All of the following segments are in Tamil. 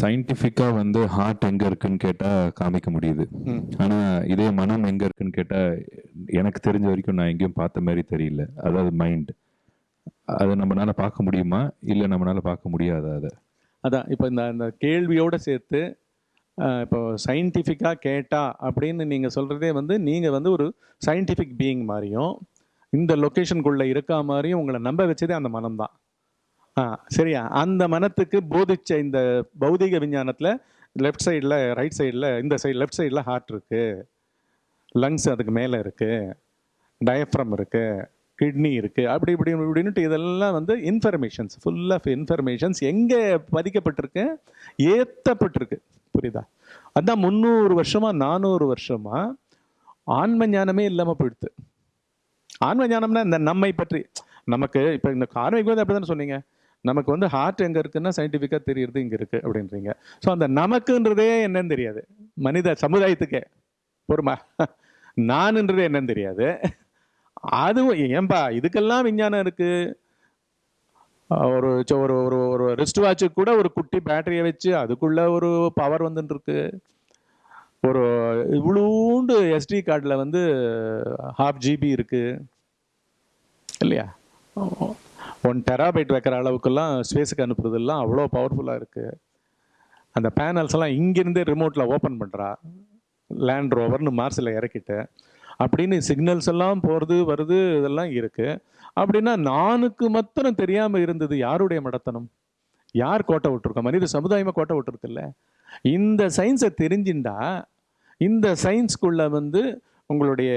சயின்டிஃபிக்காக வந்து ஹார்ட் எங்கே இருக்குன்னு கேட்டால் காமிக்க முடியுது. ஆனால் இதே மனம் எங்கே இருக்குன்னு கேட்டால் எனக்கு தெரிஞ்ச வரைக்கும் நான் எங்கேயும் பார்த்த மாதிரி தெரியல. அதாவது மைண்ட் அதை நம்மளால பார்க்க முடியுமா? இல்லை நம்மளால பார்க்க முடியாதா அதை? அதான் இப்போ இந்த அந்த கேள்வியோட சேர்த்து இப்போ சயின்டிஃபிக்காக கேட்டா அப்படின்னு நீங்கள் சொல்கிறதே வந்து நீங்கள் வந்து ஒரு சயின்டிஃபிக் பீயிங் மாதிரியும் இந்த லொக்கேஷனுக்குள்ளே இருக்கா மாதிரியும் உங்களை நம்ப வச்சதே அந்த மனம்தான். சரியா? அந்த மனத்துக்கு போதிச்ச இந்த பௌதிக விஞ்ஞானத்தில் லெஃப்ட் சைடில் ரைட் சைடில் இந்த சைடு லெஃப்ட் சைடில் ஹார்ட் இருக்குது லங்ஸ் அதுக்கு மேலே இருக்குது டயஃப்ரம் இருக்குது கிட்னி இருக்குது அப்படி இப்படி இப்படின்ட்டு இதெல்லாம் வந்து இன்ஃபர்மேஷன்ஸ் ஃபுல் ஆஃப் இன்ஃபர்மேஷன்ஸ் எங்கே பதிக்கப்பட்டிருக்கு? ஏற்றப்பட்டிருக்கு புரியுதா? அதான் முந்நூறு வருஷமாக நானூறு வருஷமாக ஆன்ம ஞானமே இல்லாமல் போயிடுது. ஆன்ம ஞானம்னா இந்த நம்மை பற்றி நமக்கு இப்போ இந்த கார்மிக் வந்து அப்படி தானே சொன்னீங்க? நமக்கு வந்து ஹார்ட் எங்கே இருக்குன்னா சயின்டிஃபிக்காக தெரியுறது இங்கே இருக்குது அப்படின்றீங்க. ஸோ அந்த நமக்குன்றதே என்னன்னு தெரியாது. மனித சமுதாயத்துக்கே. பொறுமா? நானுன்றதே என்னன்னு தெரியாது. அதுவும் ஏன்பா இதுக்கெல்லாம் விஞ்ஞானம் இருக்குது ஒரு ஒரு ஒரு ஒரு ரிஸ்ட் வாட்சுக்கு கூட ஒரு குட்டி பேட்டரியை வச்சு அதுக்குள்ளே ஒரு பவர் வந்துட்டுருக்கு ஒரு இவ்வளோண்டு எஸ்டி கார்டில் வந்து ஹாஃப் ஜிபி இருக்குது இல்லையா? ஒன் டெராபைட் வைக்கிற அளவுக்கெல்லாம் ஸ்பேஸுக்கு அனுப்புறதெல்லாம் அவ்வளோ பவர்ஃபுல்லாக இருக்குது அந்த பேனல்ஸ் எல்லாம் இங்கேருந்தே ரிமோட்டில் ஓப்பன் பண்ணுறா லேண்ட் ரோவர்னு மார்ஸில் இறக்கிட்டு அப்படின்னு சிக்னல்ஸ் எல்லாம் போகிறது வருது இதெல்லாம் இருக்குது அப்படின்னா நானுக்கு மத்தனம் தெரியாமல் இருந்தது யாருடைய மடத்தனம்? யார் கோட்டை விட்டுருக்கோம் மனித சமுதாயமாக கோட்டை விட்டுருக்குல்ல இந்த சயின்ஸை தெரிஞ்சுண்டா இந்த சயின்ஸ்குள்ளே வந்து உங்களுடைய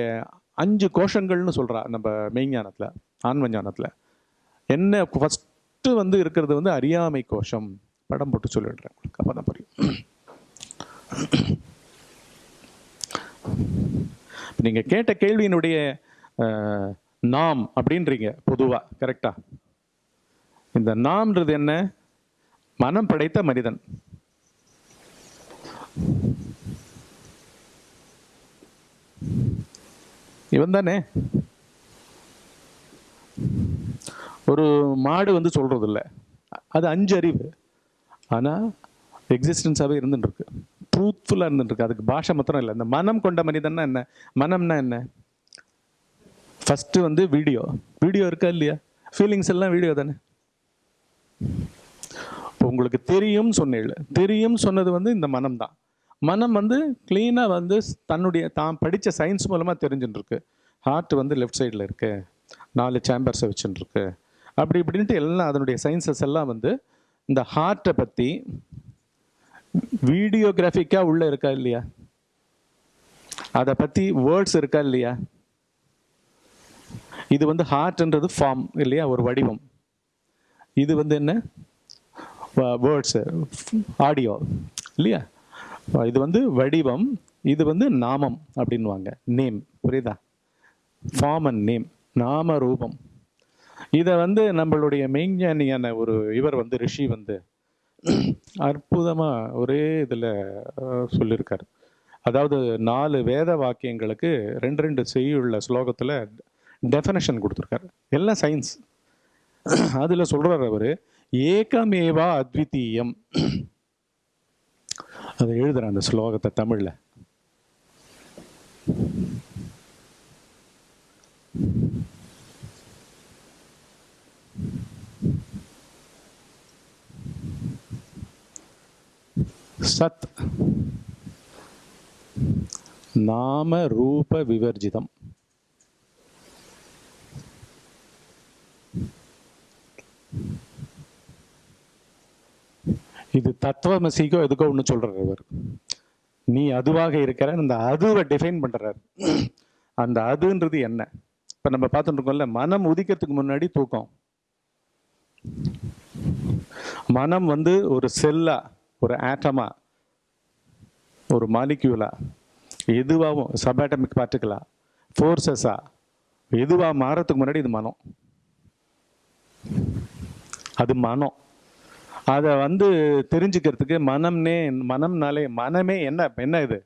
அஞ்சு கோஷங்கள்னு சொல்கிறா நம்ம மெய்ஞானத்தில் ஆன்மஞானத்தில். என்ன ஃபஸ்ட்டு வந்து இருக்கிறது வந்து அறியாமை கோஷம். படம் போட்டு சொல்லிடுறேன். உங்களுக்கு அப்போ தான் புரியும் நீங்கள் கேட்ட கேள்வியினுடைய நாம் அப்படின்றீங்க பொதுவாக கரெக்டா இந்த நாம்ன்றது என்ன? மனம் படைத்த மனிதன். இவன் தானே ஒரு மாடு வந்து சொல்கிறது இல்லை அது அஞ்சு அறிவு. ஆனால் எக்ஸிஸ்டன்ஸாகவே இருந்துட்டுருக்கு. ட்ரூத்ஃபுல்லாக இருந்துட்டுருக்கு. அதுக்கு பாஷை மாத்திரம் இல்லை. இந்த மனம் கொண்ட மனிதன்னா என்ன? மனம்னா என்ன? ஃபஸ்ட்டு வந்து வீடியோ வீடியோ இருக்கா இல்லையா? ஃபீலிங்ஸ் எல்லாம் வீடியோ தானே? இப்போ உங்களுக்கு தெரியும் சொன்னேன் தெரியும் சொன்னது வந்து இந்த மனம் தான். மனம் வந்து க்ளீனாக வந்து தன்னுடைய தான் படித்த சயின்ஸ் மூலமாக தெரிஞ்சுட்டுருக்கு. ஹார்ட் வந்து லெஃப்ட் சைடில் இருக்குது நாலு சேம்பர்ஸை வச்சுட்டுருக்கு. அப்படி இப்படின்ட்டு எல்லாம் அதனுடைய சயின்சஸ் எல்லாம் வந்து இந்த ஹார்ட்டை பற்றி வீடியோகிராஃபிக்காக உள்ள இருக்கா இல்லையா? அதை பற்றி வேர்ட்ஸ் இருக்கா இல்லையா? இது வந்து ஹார்ட்ன்றது ஃபார்ம் இல்லையா? ஒரு வடிவம். இது வந்து என்ன? வேர்ட்ஸு ஆடியோ இல்லையா? இது வந்து வடிவம் இது வந்து நாமம் அப்படின்வாங்க நேம் புரியுதா? ஃபார்ம் அண்ட் நேம் நாம ரூபம் இதை வந்து நம்மளுடைய மெய்ஞானியான ஒரு இவர் வந்து ரிஷி வந்து அற்புதமாக ஒரே இதில் சொல்லியிருக்கார் அதாவது நாலு வேத வாக்கியங்களுக்கு ரெண்டு ரெண்டு செய்யுள்ள ஸ்லோகத்தில் டெஃபனேஷன் கொடுத்துருக்காரு. எல்லாம் சயின்ஸ் அதில் சொல்கிறார் அவர் ஏகமேவா அத்விதீயம். அதை எழுதுறேன் அந்த ஸ்லோகத்தை தமிழில். சத் நாம ரூப விவர்ஜிதம். இது தத்துவமசிக்கோ எதுக்கோ ஒன்று சொல்கிறார் அவர். நீ அதுவாக இருக்கிற அந்த அதுவை டிஃபைன் பண்ணுறார் அந்த அதுன்றது என்ன? இப்போ நம்ம பார்த்துட்டு இருக்கோம்ல மனம் உதிக்கிறதுக்கு முன்னாடி தூக்கம். மனம் வந்து ஒரு செல்லா ஒரு ஆட்டமா ஒரு மாலிக்யூலா எதுவாகவும் சபாட்டமிக் பார்ட்டிகளா ஃபோர்ஸஸா எதுவாக மாறத்துக்கு முன்னாடி இது மனம். அது மனம். அதை வந்து தெரிஞ்சுக்கிறதுக்கு மனம்னே மனம்னாலே மனமே என்ன என்ன இது?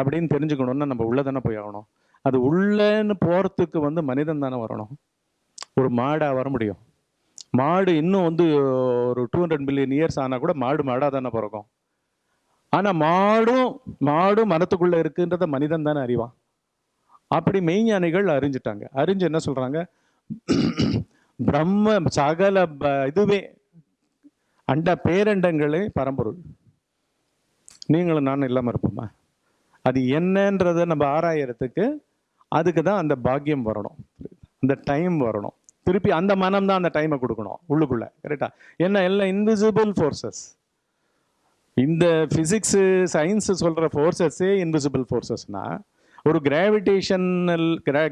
அப்படின்னு தெரிஞ்சுக்கணும்னா நம்ம உள்ளே தானே போய் ஆகணும். அது உள்ளேன்னு போகிறதுக்கு வந்து மனிதன் தானே வரணும். ஒரு மாடாக வர முடியும். மாடு இன்னும் வந்து ஒரு டூ ஹண்ட்ரட் மில்லியன் இயர்ஸ் ஆனால் கூட மாடு மாடாக தானே பிறக்கும். ஆனால் மாடும் மாடும் மரத்துக்குள்ளே இருக்குன்றத மனிதன் தானே அறிவான். அப்படி மெய்ஞானிகள் அறிஞ்சிட்டாங்க. அறிஞ்சு என்ன சொல்கிறாங்க பிரம்ம சகல ப- இதுவே அண்ட பேரண்டங்களே பரம்பொருள். நீங்களும் நானும் இல்லாமல் இருப்போமா? அது என்னன்றதை நம்ம ஆராயறதுக்கு அதுக்கு தான் அந்த பாக்கியம் வரணும். அந்த டைம் வரணும். திருப்பி அந்த மனம் தான் அந்த டைமை கொடுக்கணும் உள்ளுக்குள்ள கரெக்டா என்ன எல்லாம் இன்விசிபிள் ஃபோர்ஸஸ் இந்த ஃபிசிக்ஸு சயின்ஸ் சொல்கிற ஃபோர்ஸஸே இன்விசிபிள் ஃபோர்ஸஸ்னா ஒரு கிராவிடேஷனல்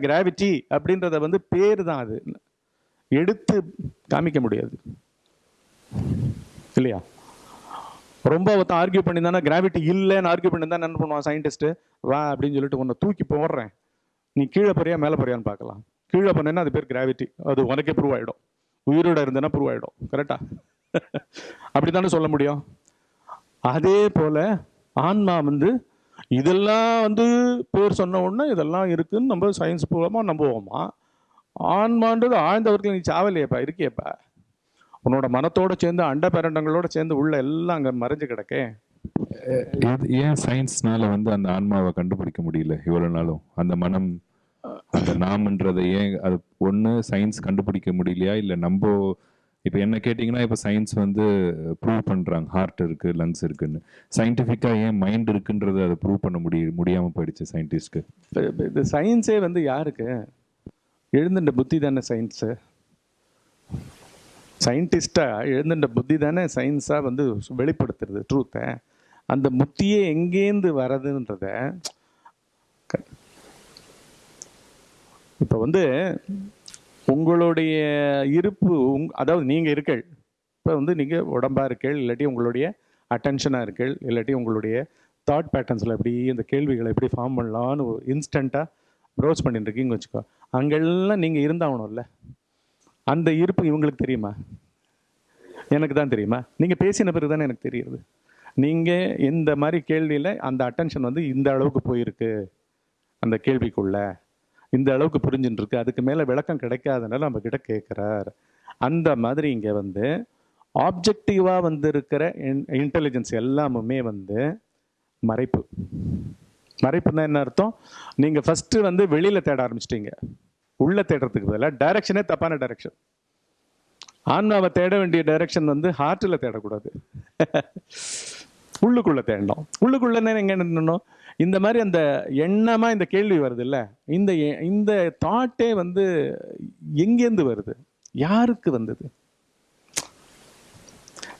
கிராவிட்டி அப்படின்றத வந்து பேர் தான் அது. எடுத்து காமிக்க முடியாது. இல்லையா? ரொம்ப ஒருத்தன் ஆர்கியூ பண்ணி தானே கிராவிட்டி இல்லைன்னு ஆர்கியூ பண்ணி தான் என்ன பண்ணுவான் சயின்டிஸ்ட்டு வா அப்படின்னு சொல்லிட்டு உன்னை தூக்கி போடுறேன். நீ கீழே போறியா மேலே போறியான்னு பார்க்கலாம். கீழே போனேன்னா அது பேர் கிராவிட்டி அது உனக்கே ப்ரூவ் ஆகிடும் உயிரோட இருந்தேன்னா ப்ரூவ் ஆகிடும் கரெக்டா அப்படி தானே சொல்ல முடியும்? அதே போல ஆன்மா வந்து இதெல்லாம் வந்து பேர் சொன்ன உடனே இதெல்லாம் இருக்குன்னு நம்ம சயின்ஸ் பூர்வமாக நம்புவோமா? ஆன்மான்றது ஆழ்ந்தவர்கள் நீ சாவலையப்பா இருக்கியேப்பா. உன்னோட மனத்தோட சேர்ந்து அண்ட பேரண்டங்களோட சேர்ந்து உள்ள எல்லாம் அங்கே மறைஞ்சு கிடக்கே. இது ஏன் சயின்ஸ்னால வந்து அந்த ஆன்மாவை கண்டுபிடிக்க முடியல இவ்வளோ நாளும்? அந்த மனம் அந்த நாம்ன்றதை ஏன் அது ஒன்று சயின்ஸ் கண்டுபிடிக்க முடியலையா? இல்லை நம்ம இப்போ என்ன கேட்டிங்கன்னா இப்போ சயின்ஸ் வந்து ப்ரூவ் பண்ணுறாங்க ஹார்ட் இருக்குது லங்ஸ் இருக்குன்னு. சயின்டிஃபிக்காக ஏன் மைண்ட் இருக்குன்றது அதை ப்ரூவ் பண்ண முடிய முடியாமல் போயிடுச்சு சயின்டிஸ்ட்க்கு இப்ப- இது சயின்ஸே வந்து யாருக்கு? எழுந்துட்ட புத்தி தானே சயின்ஸு சயின்டிஸ்டாக எழுந்துட்ட புத்தி தானே சயின்ஸாக வந்து வெளிப்படுத்துறது ட்ரூத்தை அந்த புத்தியே எங்கேருந்து வரதுன்றத இப்போ வந்து உங்களுடைய இருப்பு உங் அதாவது நீங்கள் இருக்கள் இப்போ வந்து நீங்கள் உடம்பாக இருக்கள் இல்லாட்டி உங்களுடைய அட்டென்ஷனாக இருக்கள் இல்லாட்டி உங்களுடைய தாட் பேட்டர்ன்ஸில் எப்படி இந்த கேள்விகளை எப்படி ஃபார்ம் பண்ணலான்னு இன்ஸ்டண்ட்டாக ப்ரௌஸ் பண்ணிட்டுருக்கீங்க வச்சுக்கோ அங்கெல்லாம் நீங்கள் இருந்தாகணும்ல. அந்த இருப்பு இவங்களுக்கு தெரியுமா? எனக்கு தான் தெரியுமா? நீங்கள் பேசின பிறகு தானே எனக்கு தெரியுது. நீங்கள் இந்த மாதிரி கேள்வியில் அந்த அட்டென்ஷன் வந்து இந்த அளவுக்கு போயிருக்கு அந்த கேள்விக்குள்ளே. இந்த அளவுக்கு புரிஞ்சுட்டு இருக்கு அதுக்கு மேலே விளக்கம் கிடைக்காதனால நம்ம கிட்ட கேட்குறார் அந்த மாதிரி இங்கே வந்து ஆப்ஜெக்டிவாக வந்து இருக்கிற இன்டெலிஜென்ஸ் எல்லாமுமே வந்து மறைப்பு. மறைப்புன்னா என்ன அர்த்தம்? நீங்கள் ஃபஸ்ட்டு வந்து வெளியில் தேட ஆரம்பிச்சிட்டீங்க. உள்ளே தேடுறதுக்கு பதிலாக டைரக்ஷனே தப்பான டைரக்ஷன் ஆன்மாவை தேட வேண்டிய டைரக்ஷன் வந்து ஹார்ட்டில் தேடக்கூடாது. உள்ளுக்குள்ளே தேடணும். உள்ளுக்குள்ளே என்ன நின்னணும்? இந்த மாதிரி அந்த எண்ணமாக இந்த கேள்வி வருது இல்லை இந்த எ- இந்த தாட்டே வந்து எங்கேருந்து வருது? யாருக்கு வந்தது?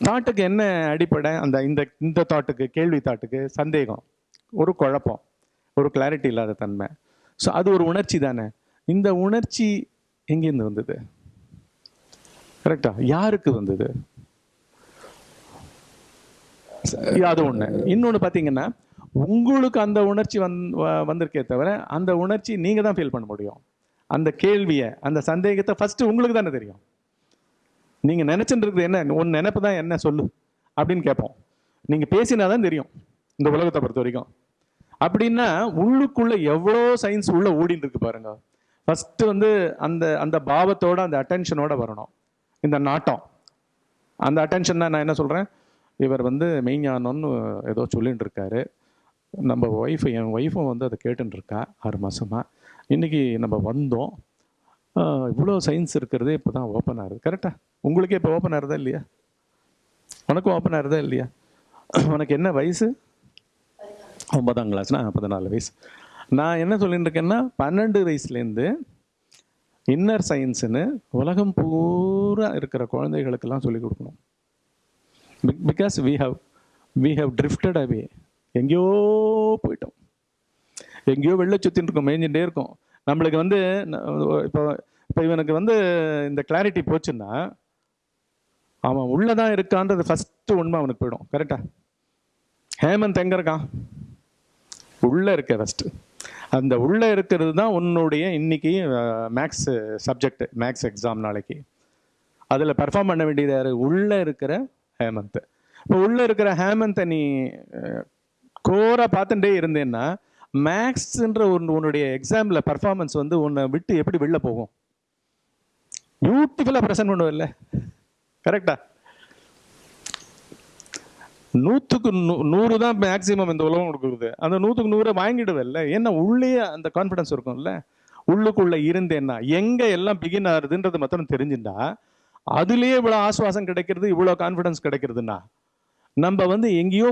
தாட்டுக்கு என்ன அடிப்படை? அந்த இந்த இந்த தாட்டுக்கு கேள்வி தாட்டுக்கு சந்தேகம் ஒரு குழப்பம் ஒரு கிளாரிட்டி இல்லாத தன்மை. ஸோ அது ஒரு உணர்ச்சி தானே. இந்த உணர்ச்சி எங்கேருந்து வந்தது? கரெக்டா யாருக்கு வந்தது? அது ஒன்று இன்னொன்று பார்த்தீங்கன்னா உங்களுக்கு அந்த உணர்ச்சி வந் வ- வந்திருக்கே தவிர அந்த உணர்ச்சி நீங்கள் தான் ஃபீல் பண்ண முடியும். அந்த கேள்வியை அந்த சந்தேகத்தை ஃபஸ்ட்டு உங்களுக்கு தானே தெரியும். நீங்கள் நினைச்சுட்டு இருக்கிறது என்ன? உன் நினைப்பு தான் என்ன? சொல்லு. அப்படின்னு கேட்போம். நீங்கள் பேசினா தான் தெரியும் இந்த உலகத்தை பொறுத்த வரைக்கும். அப்படின்னா உள்ளுக்குள்ளே எவ்வளோ சயின்ஸ் உள்ளே ஓடிட்டு இருக்கு பாருங்க. ஃபஸ்ட்டு வந்து அந்த அந்த பாவத்தோட அந்த அட்டென்ஷனோட வரணும். இந்த நாட்டம். அந்த அட்டென்ஷன் நான் என்ன சொல்கிறேன் இவர் வந்து மெய்ஞானம்னு ஏதோ சொல்லிட்டு இருக்காரு நம்ம ஒய்ஃப் என் ஒய்ஃபும் வந்து அதை கேட்டுருக்கா ஆறு மாதமாக இன்னைக்கு நம்ம வந்தோம். இவ்வளோ சயின்ஸ் இருக்கிறதே இப்போ தான் ஓப்பன் ஆகுது கரெக்டாக உங்களுக்கே இப்போ ஓப்பன் ஆகுதா இல்லையா? உனக்கும் ஓப்பன் ஆகுதா இல்லையா? உனக்கு என்ன வயசு? ஒன்பதாம் கிளாஸ்னா பதினாலு வயசு. நான் என்ன சொல்லிட்டு இருக்கேன்னா பன்னெண்டு வயசுலேருந்து இன்னர் சயின்ஸுன்னு உலகம் பூரா இருக்கிற குழந்தைகளுக்கெல்லாம் சொல்லிக் கொடுக்கணும். Because we have we have drifted away எங்கேயோ போயிட்டோம். எங்கேயோ வெளில சுற்றின்னு இருக்கோம் மேய்ஞ்சுட்டே இருக்கும். நம்மளுக்கு வந்து இப்போ இப்போ இவனுக்கு வந்து இந்த கிளாரிட்டி போச்சுன்னா அவன் உள்ளதான் இருக்கான்றது ஃபஸ்ட்டு உண்மை அவனுக்கு போயிடும். கரெக்டா ஹேமந்த் எங்க இருக்கான்? உள்ள இருக்க ஃபஸ்ட்டு அந்த உள்ள இருக்கிறது தான் உன்னுடைய இன்னைக்கு மேக்ஸ் சப்ஜெக்ட் மேக்ஸ் எக்ஸாம் நாளைக்கு. அதில் பெர்ஃபார்ம் பண்ண வேண்டியது யாரு? உள்ள இருக்கிற ஹேமந்த். இப்போ உள்ள இருக்கிற ஹேமந்தை நீ கோரா பார்த்துட்டே இருந்தேன்னா மேக்ஸ்ன்ற ஒன்று உன்னுடைய எக்ஸாமில் பர்ஃபார்மன்ஸ் வந்து உன்னை விட்டு எப்படி வெளில போகும்? பியூட்டிஃபுல்லாக ப்ரெசென்ட் இல்லை கரெக்டா நூற்றுக்கு நூ நூறு தான் மேக்ஸிமம் இந்த உலகம் கொடுக்குறது அந்த நூற்றுக்கு நூறை வாங்கிடுவல்ல. ஏன்னா உள்ளே அந்த கான்ஃபிடன்ஸ் இருக்கும்ல. உள்ளுக்குள்ளே இருந்தேன்னா எங்கே எல்லாம் பிகின் ஆகுதுன்றது மொத்தம் தெரிஞ்சுட்டா அதுலேயே இவ்வளோ ஆசுவாசம் கிடைக்கிறது இவ்வளோ கான்ஃபிடன்ஸ் கிடைக்கிறதுன்னா நம்ம வந்து எங்கேயோ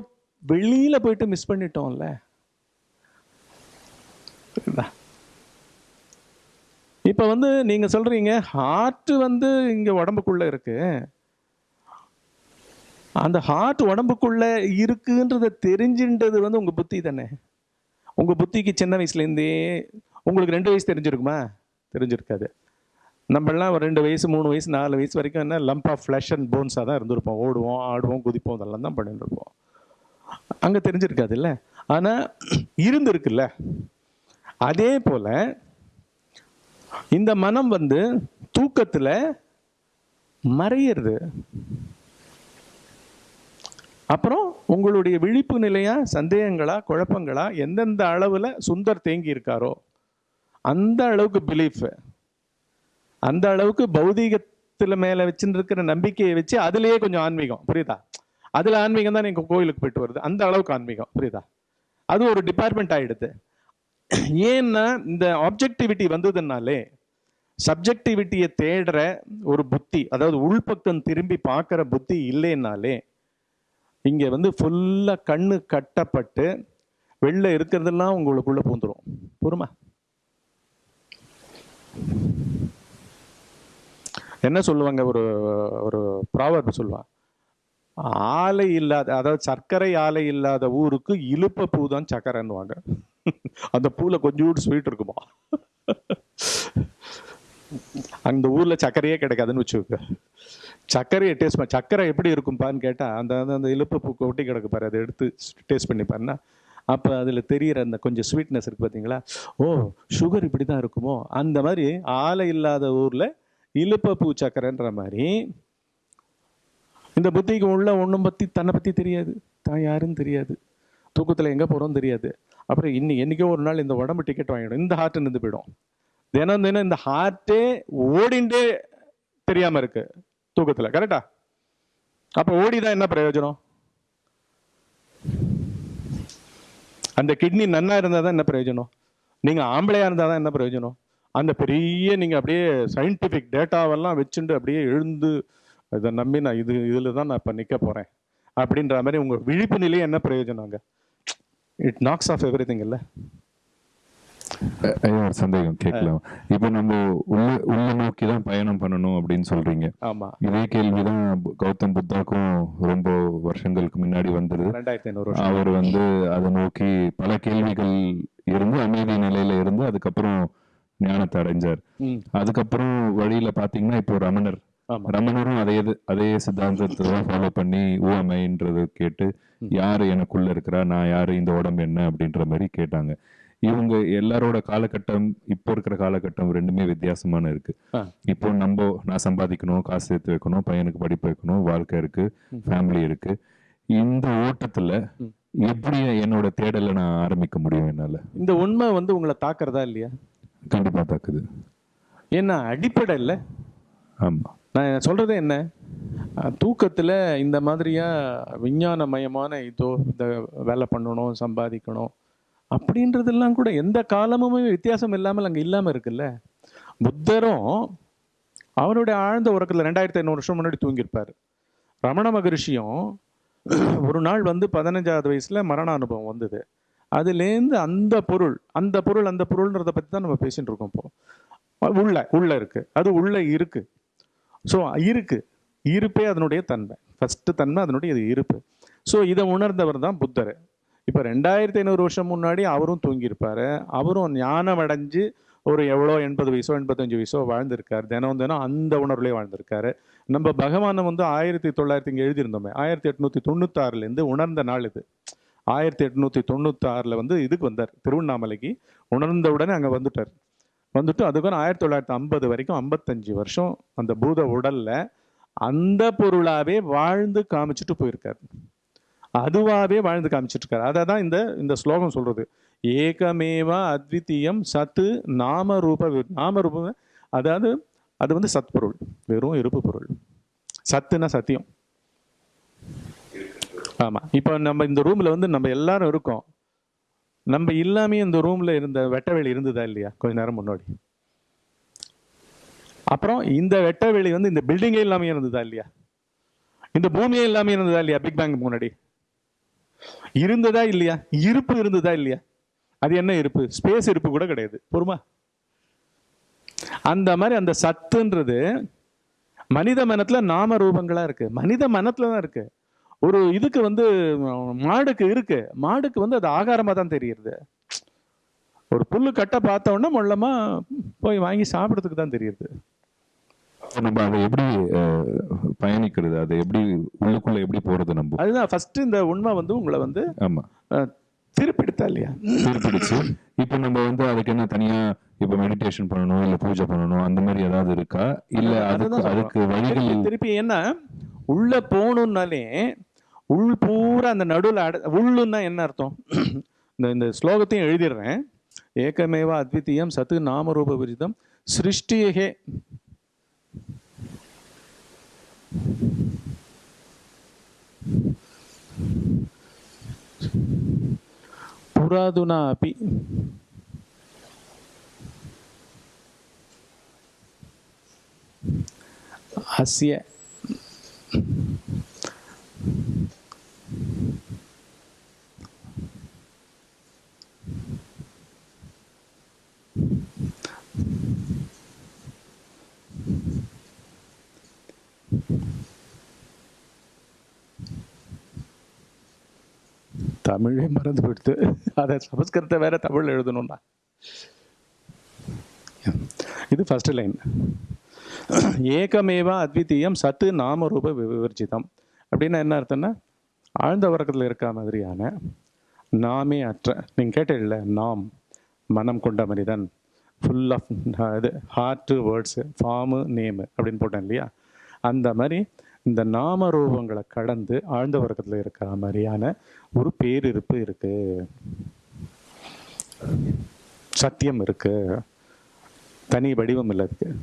வெளியில போயிட்டு மிஸ் பண்ணிட்டோம்ல. இப்ப வந்து நீங்க சொல்றீங்க ஹார்ட் வந்து இங்க உடம்புக்குள்ள இருக்கு. அந்த ஹார்ட் உடம்புக்குள்ள இருக்குன்றத தெரிஞ்சுன்றது வந்து உங்க புத்தி தானே? உங்க புத்திக்கு சின்ன வயசுல இருந்தே உங்களுக்கு ரெண்டு வயசு தெரிஞ்சிருக்குமா? தெரிஞ்சிருக்காது. நம்மளாம் ஒரு ரெண்டு வயசு மூணு வயசு நாலு வயசு வரைக்கும் என்ன லம்ப் ஆஃப் ஃப்ளஷ் அண்ட் போன்ஸாக தான் இருந்திருப்போம். ஓடுவோம் ஆடுவோம் குதிப்போம் இதெல்லாம் தான் பண்ணிட்டு இருப்போம். அங்கே தெரிஞ்சிருக்காதுல்ல? ஆனால் இருந்திருக்குல்ல? அதே போல் இந்த மனம் வந்து தூக்கத்தில் மறையிறது. அப்புறம் உங்களுடைய விழிப்பு நிலையா சந்தேகங்களா குழப்பங்களா எந்தெந்த அளவில் சுந்தர் தேங்கி இருக்காரோ அந்த அளவுக்கு பிலீஃப் அந்த அளவுக்கு பௌதீகத்தில் மேலே வச்சுருக்கிற இருக்கிற நம்பிக்கையை வச்சு அதுலேயே கொஞ்சம் ஆன்மீகம். புரியுதா? அதில் ஆன்மீகம் தான் எங்கள் கோயிலுக்கு போயிட்டு வருது. அந்த அளவுக்கு ஆன்மீகம். புரியுதா? அது ஒரு டிபார்ட்மெண்ட் ஆகிடுது ஏன்னா இந்த ஆப்ஜெக்டிவிட்டி வந்ததுனாலே சப்ஜெக்டிவிட்டியை தேடுற ஒரு புத்தி அதாவது உள்பக்கம் திரும்பி பார்க்குற புத்தி இல்லைன்னாலே இங்கே வந்து ஃபுல்லாக கண்ணு கட்டப்பட்டு வெளில இருக்கிறதெல்லாம் உங்களுக்குள்ளே பூந்துடும் பொறுமா என்ன சொல்லுவாங்க? ஒரு ஒரு ப்ராவர்ப் சொல்லுவான் ஆலை இல்லாத அதாவது சர்க்கரை ஆலை இல்லாத ஊருக்கு இழுப்ப பூ தான் சக்கரைன்னுவாங்க. அந்த பூவில் கொஞ்சோடு ஸ்வீட் இருக்குமா? அந்த ஊரில் சர்க்கரையே கிடைக்காதுன்னு வச்சுக்கோங்க. சர்க்கரையை டேஸ்ட் பண்ண சர்க்கரை எப்படி இருக்கும்பான்னு கேட்டால் அந்த அந்த- இழுப்பு பூ கொட்டி கிடக்கு பாரு அதை எடுத்து டேஸ்ட் பண்ணி பாருன்னா அப்போ அதில் தெரிகிற அந்த கொஞ்சம் ஸ்வீட்னஸ் இருக்குது பார்த்தீங்களா ஓ சுகர் இப்படி தான் இருக்குமோ? அந்த மாதிரி ஆலை இல்லாத ஊரில் இழுப்ப பூ சக்கரைன்ற மாதிரி இந்த புத்திக்கு உள்ள ஒன்றும் பற்றி தன்னை பற்றி தெரியாது. தான் யாருன்னு தெரியாது. தூக்கத்தில் எங்கே போகிறோம் தெரியாது. அப்புறம் இன்னி என்னைக்கோ ஒரு நாள் இந்த உடம்பு டிக்கெட் வாங்கிடும். இந்த ஹார்ட் நின்று போயிடும். தினம் தினம் இந்த ஹார்ட்டே ஓடிண்டே தெரியாமல் இருக்கு தூக்கத்தில். கரெக்டா அப்போ ஓடிதான் என்ன பிரயோஜனம்? அந்த கிட்னி நன்னா இருந்தால் தான் என்ன பிரயோஜனம்? நீங்கள் ஆம்பளையாக இருந்தால் தான் என்ன பிரயோஜனம்? அந்த பெரிய நீங்கள் அப்படியே சயின்டிஃபிக் டேட்டாவெல்லாம் வச்சுட்டு அப்படியே எழுந்து இதை நம்பி நான் இது இதில் தான் நான் இப்போ நிற்க போகிறேன் அப்படின்ற மாதிரி உங்கள் விழிப்பு நிலையே என்ன பிரயோஜனங்க it knocks off everything இல்லை? ஐயா சந்தேகம் கேட்கலாம். இப்போ நம்ம உள்ள உள்ள நோக்கி தான் பயணம் பண்ணணும் அப்படின்னு சொல்றீங்க. ஆமாம் இதே கேள்விதான் பு- கௌதம் புத்தாக்கும் ரொம்ப வருஷங்களுக்கு முன்னாடி வந்தது. ரெண்டாயிரத்தி அவர் வந்து அதை நோக்கி பல கேள்விகள் இருந்து அமைதி நிலையில இருந்து அதுக்கப்புறம் ஞானத்தை அடைஞ்சார். அதுக்கப்புறம் வழியில பாத்தீங்கன்னா இப்போ ரமணர் ஆமாம் ரமணரும் அதே அதே சித்தாந்தத்தை தான் ஃபாலோ பண்ணி ஊமைன்றது கேட்டு யாரு எனக்குள்ள இருக்கிறா? நான் யாரு? இந்த உடம்பு என்ன? அப்படின்ற மாதிரி கேட்டாங்க. இவங்க எல்லாரோட காலகட்டம் இப்போ இருக்கிற காலகட்டம் ரெண்டுமே வித்தியாசமான இருக்கு. இப்போ நம்ம நான் சம்பாதிக்கணும் காசு சேர்த்து வைக்கணும் பையனுக்கு படிப்பு வைக்கணும் வாழ்க்கை இருக்கு ஃபேமிலி இருக்கு. இந்த ஓட்டத்துல. எப்படி என்னோட தேடலை நான் ஆரம்பிக்க முடியும் என்னால? இந்த உண்மை வந்து உங்களை தாக்குறதா இல்லையா? கண்டிப்பா தாக்குது. ஏன்னா அடிப்படை இல்லை. ஆமா. நான் சொல்றது என்ன? தூக்கத்தில் தூக்கத்துல இந்த மாதிரியா விஞ்ஞானமயமான இதோ இந்த வேலை பண்ணணும் சம்பாதிக்கணும் அப்படின்றதெல்லாம் கூட எந்த காலமுமே வித்தியாசம் இல்லாமல் அங்கே இல்லாமல் இருக்குல்ல? புத்தரும் அவருடைய ஆழ்ந்த உறக்கத்தில் ரெண்டாயிரத்தி ஐநூறு வருஷம் முன்னாடி தூங்கியிருப்பார். ரமண மகரிஷியும் ஒரு நாள் வந்து பதினஞ்சாவது வயசில் மரண அனுபவம் வந்தது. அதுலேருந்து அந்த பொருள் அந்த பொருள் அந்த பொருள்ன்றதை பற்றி தான் நம்ம பேசிகிட்டு இருக்கோம் இப்போ. உள்ள உள்ள இருக்குது அது உள்ளே இருக்குது ஸோ இருக்கு. இருப்பே அதனுடைய தன்மை. ஃபஸ்ட்டு தன்மை அதனுடைய இது இருப்பு. ஸோ இதை உணர்ந்தவர் தான் புத்தர். இப்போ ரெண்டாயிரத்தி ஐநூறு வருஷம் முன்னாடி அவரும் தூங்கியிருப்பார். அவரும் ஞானம் அடைஞ்சு ஒரு எவ்வளோ எண்பது வயசோ எண்பத்தஞ்சு வயசோ வாழ்ந்திருக்காரு. தினம் தினம் அந்த உணர்வுலேயே வாழ்ந்திருக்காரு. நம்ம பகவானை வந்து ஆயிரத்தி தொள்ளாயிரத்தி இங்கே எழுதியிருந்தோமே. ஆயிரத்தி எட்நூற்றி தொண்ணூத்தாறுலேருந்து உணர்ந்த நாள் இது. ஆயிரத்தி எட்நூற்றி தொண்ணூத்தாறில் வந்து இதுக்கு வந்தார். திருவண்ணாமலைக்கு. உணர்ந்த உடனே அங்கே வந்துட்டார். வந்துட்டு அதுக்கப்புறம் ஆயிரத்தி தொள்ளாயிரத்தி ஐம்பது வரைக்கும் ஐம்பத்தஞ்சு வருஷம் அந்த பூத உடல்ல அந்த பொருளாவே வாழ்ந்து காமிச்சிட்டு போயிருக்காரு. அதுவாவே வாழ்ந்து காமிச்சிட்டு இருக்காரு அதை தான் இந்த இந்த ஸ்லோகம் சொல்றது. ஏகமேவா அத்வித்தீயம் சத்து நாம ரூப நாம ரூபம் அதாவது அது வந்து சத்பொருள் வெறும் இருப்பு பொருள். சத்துனா சத்தியம். ஆமா. இப்போ நம்ம இந்த ரூம்ல வந்து நம்ம எல்லாரும் இருக்கோம். நம்ம இல்லாமே இந்த ரூம்ல இருந்த வெட்டவெளி இருந்ததா இல்லையா? கொஞ்ச நேரம் முன்னாடி. அப்புறம் இந்த வெட்டவெளி வந்து இந்த பில்டிங்கே இல்லாமல் இருந்ததா இல்லையா? இந்த பூமியே இல்லாம இருந்ததா இல்லையா? பிக் பேங்க் முன்னாடி. இருந்ததா இல்லையா? இருப்பு இருந்ததா இல்லையா? அது என்ன இருப்பு? ஸ்பேஸ் இருப்பு கூட கிடையாது. பொறுமா அந்த மாதிரி அந்த சத்துன்றது மனித மனத்துல நாம ரூபங்களா இருக்கு. மனித மனத்துல தான் இருக்கு. ஒரு இதுக்கு வந்து மாடுக்கு இருக்கு. மாடுக்கு வந்து அது ஆகாரமா தான் தெரியுது ஒரு புல்லு கட்டை பார்த்த உடனே மொல்லமா போய் வாங்கி சாப்பிட்றதுக்கு தான் தெரியுது நம்ம அதை எப்படி பயணிக்கிறது? அதை எப்படி உள்ளுக்குள்ள எப்படி போறது நம்ம? அதுதான் ஃபர்ஸ்ட் இந்த உண்மை வந்து உங்களை வந்து ஆமா. திருப்பிடுத்தா இல்லையா? திருப்பிடுச்சு. இப்போ நம்ம வந்து அதுக்கு என்ன தனியா இப்ப மெடிடேஷன் பண்ணணும் இல்ல பூஜை பண்ணணும் அந்த மாதிரி ஏதாவது இருக்கா? இல்ல அதுக்கு அதுதான் அதுக்கு வழிகள் திருப்பி திருப்பி என்ன? உள்ள போகணும்னாலே உள் பூரா அந்த நடுவில் அட உள்ளுன்னா என்ன அர்த்தம்? இந்த இந்த ஸ்லோகத்தையும் எழுதிடுறேன். ஏகமேவா அத்வித்தீயம் சத்து நாமரூப விரிதம் சிருஷ்டியகே. புராதுனா அப்பி அஸ்ய. தமிழே மறந்து விடுத்து அதை சமஸ்கிருதத்தை வேற தமிழ் எழுதணும்டா. இது ஃபர்ஸ்ட் லைன் ஏகமேவா அத்விதீயம் சத்து நாமரூப ரூப விவர்ஜிதம். அப்படின்னா என்ன அர்த்தம்னா ஆழ்ந்த உறக்கத்தில் இருக்க மாதிரியான நாமே அற்ற. நீங்கள் கேட்டதில்ல நாம் மனம் கொண்ட மனிதன். ஃபுல் ஆஃப் இது ஹார்ட்டு வேர்ட்ஸு ஃபார்மு நேமு அப்படின்னு போட்டேன் இல்லையா? அந்த மாதிரி இந்த நாம ரூபங்களை கடந்து ஆழ்ந்த வர்க்கத்தில் இருக்கிற மாதிரியான ஒரு பேரிருப்பு இருக்கு. சத்தியம் இருக்கு. தனி வடிவம் இல்லை இருக்கு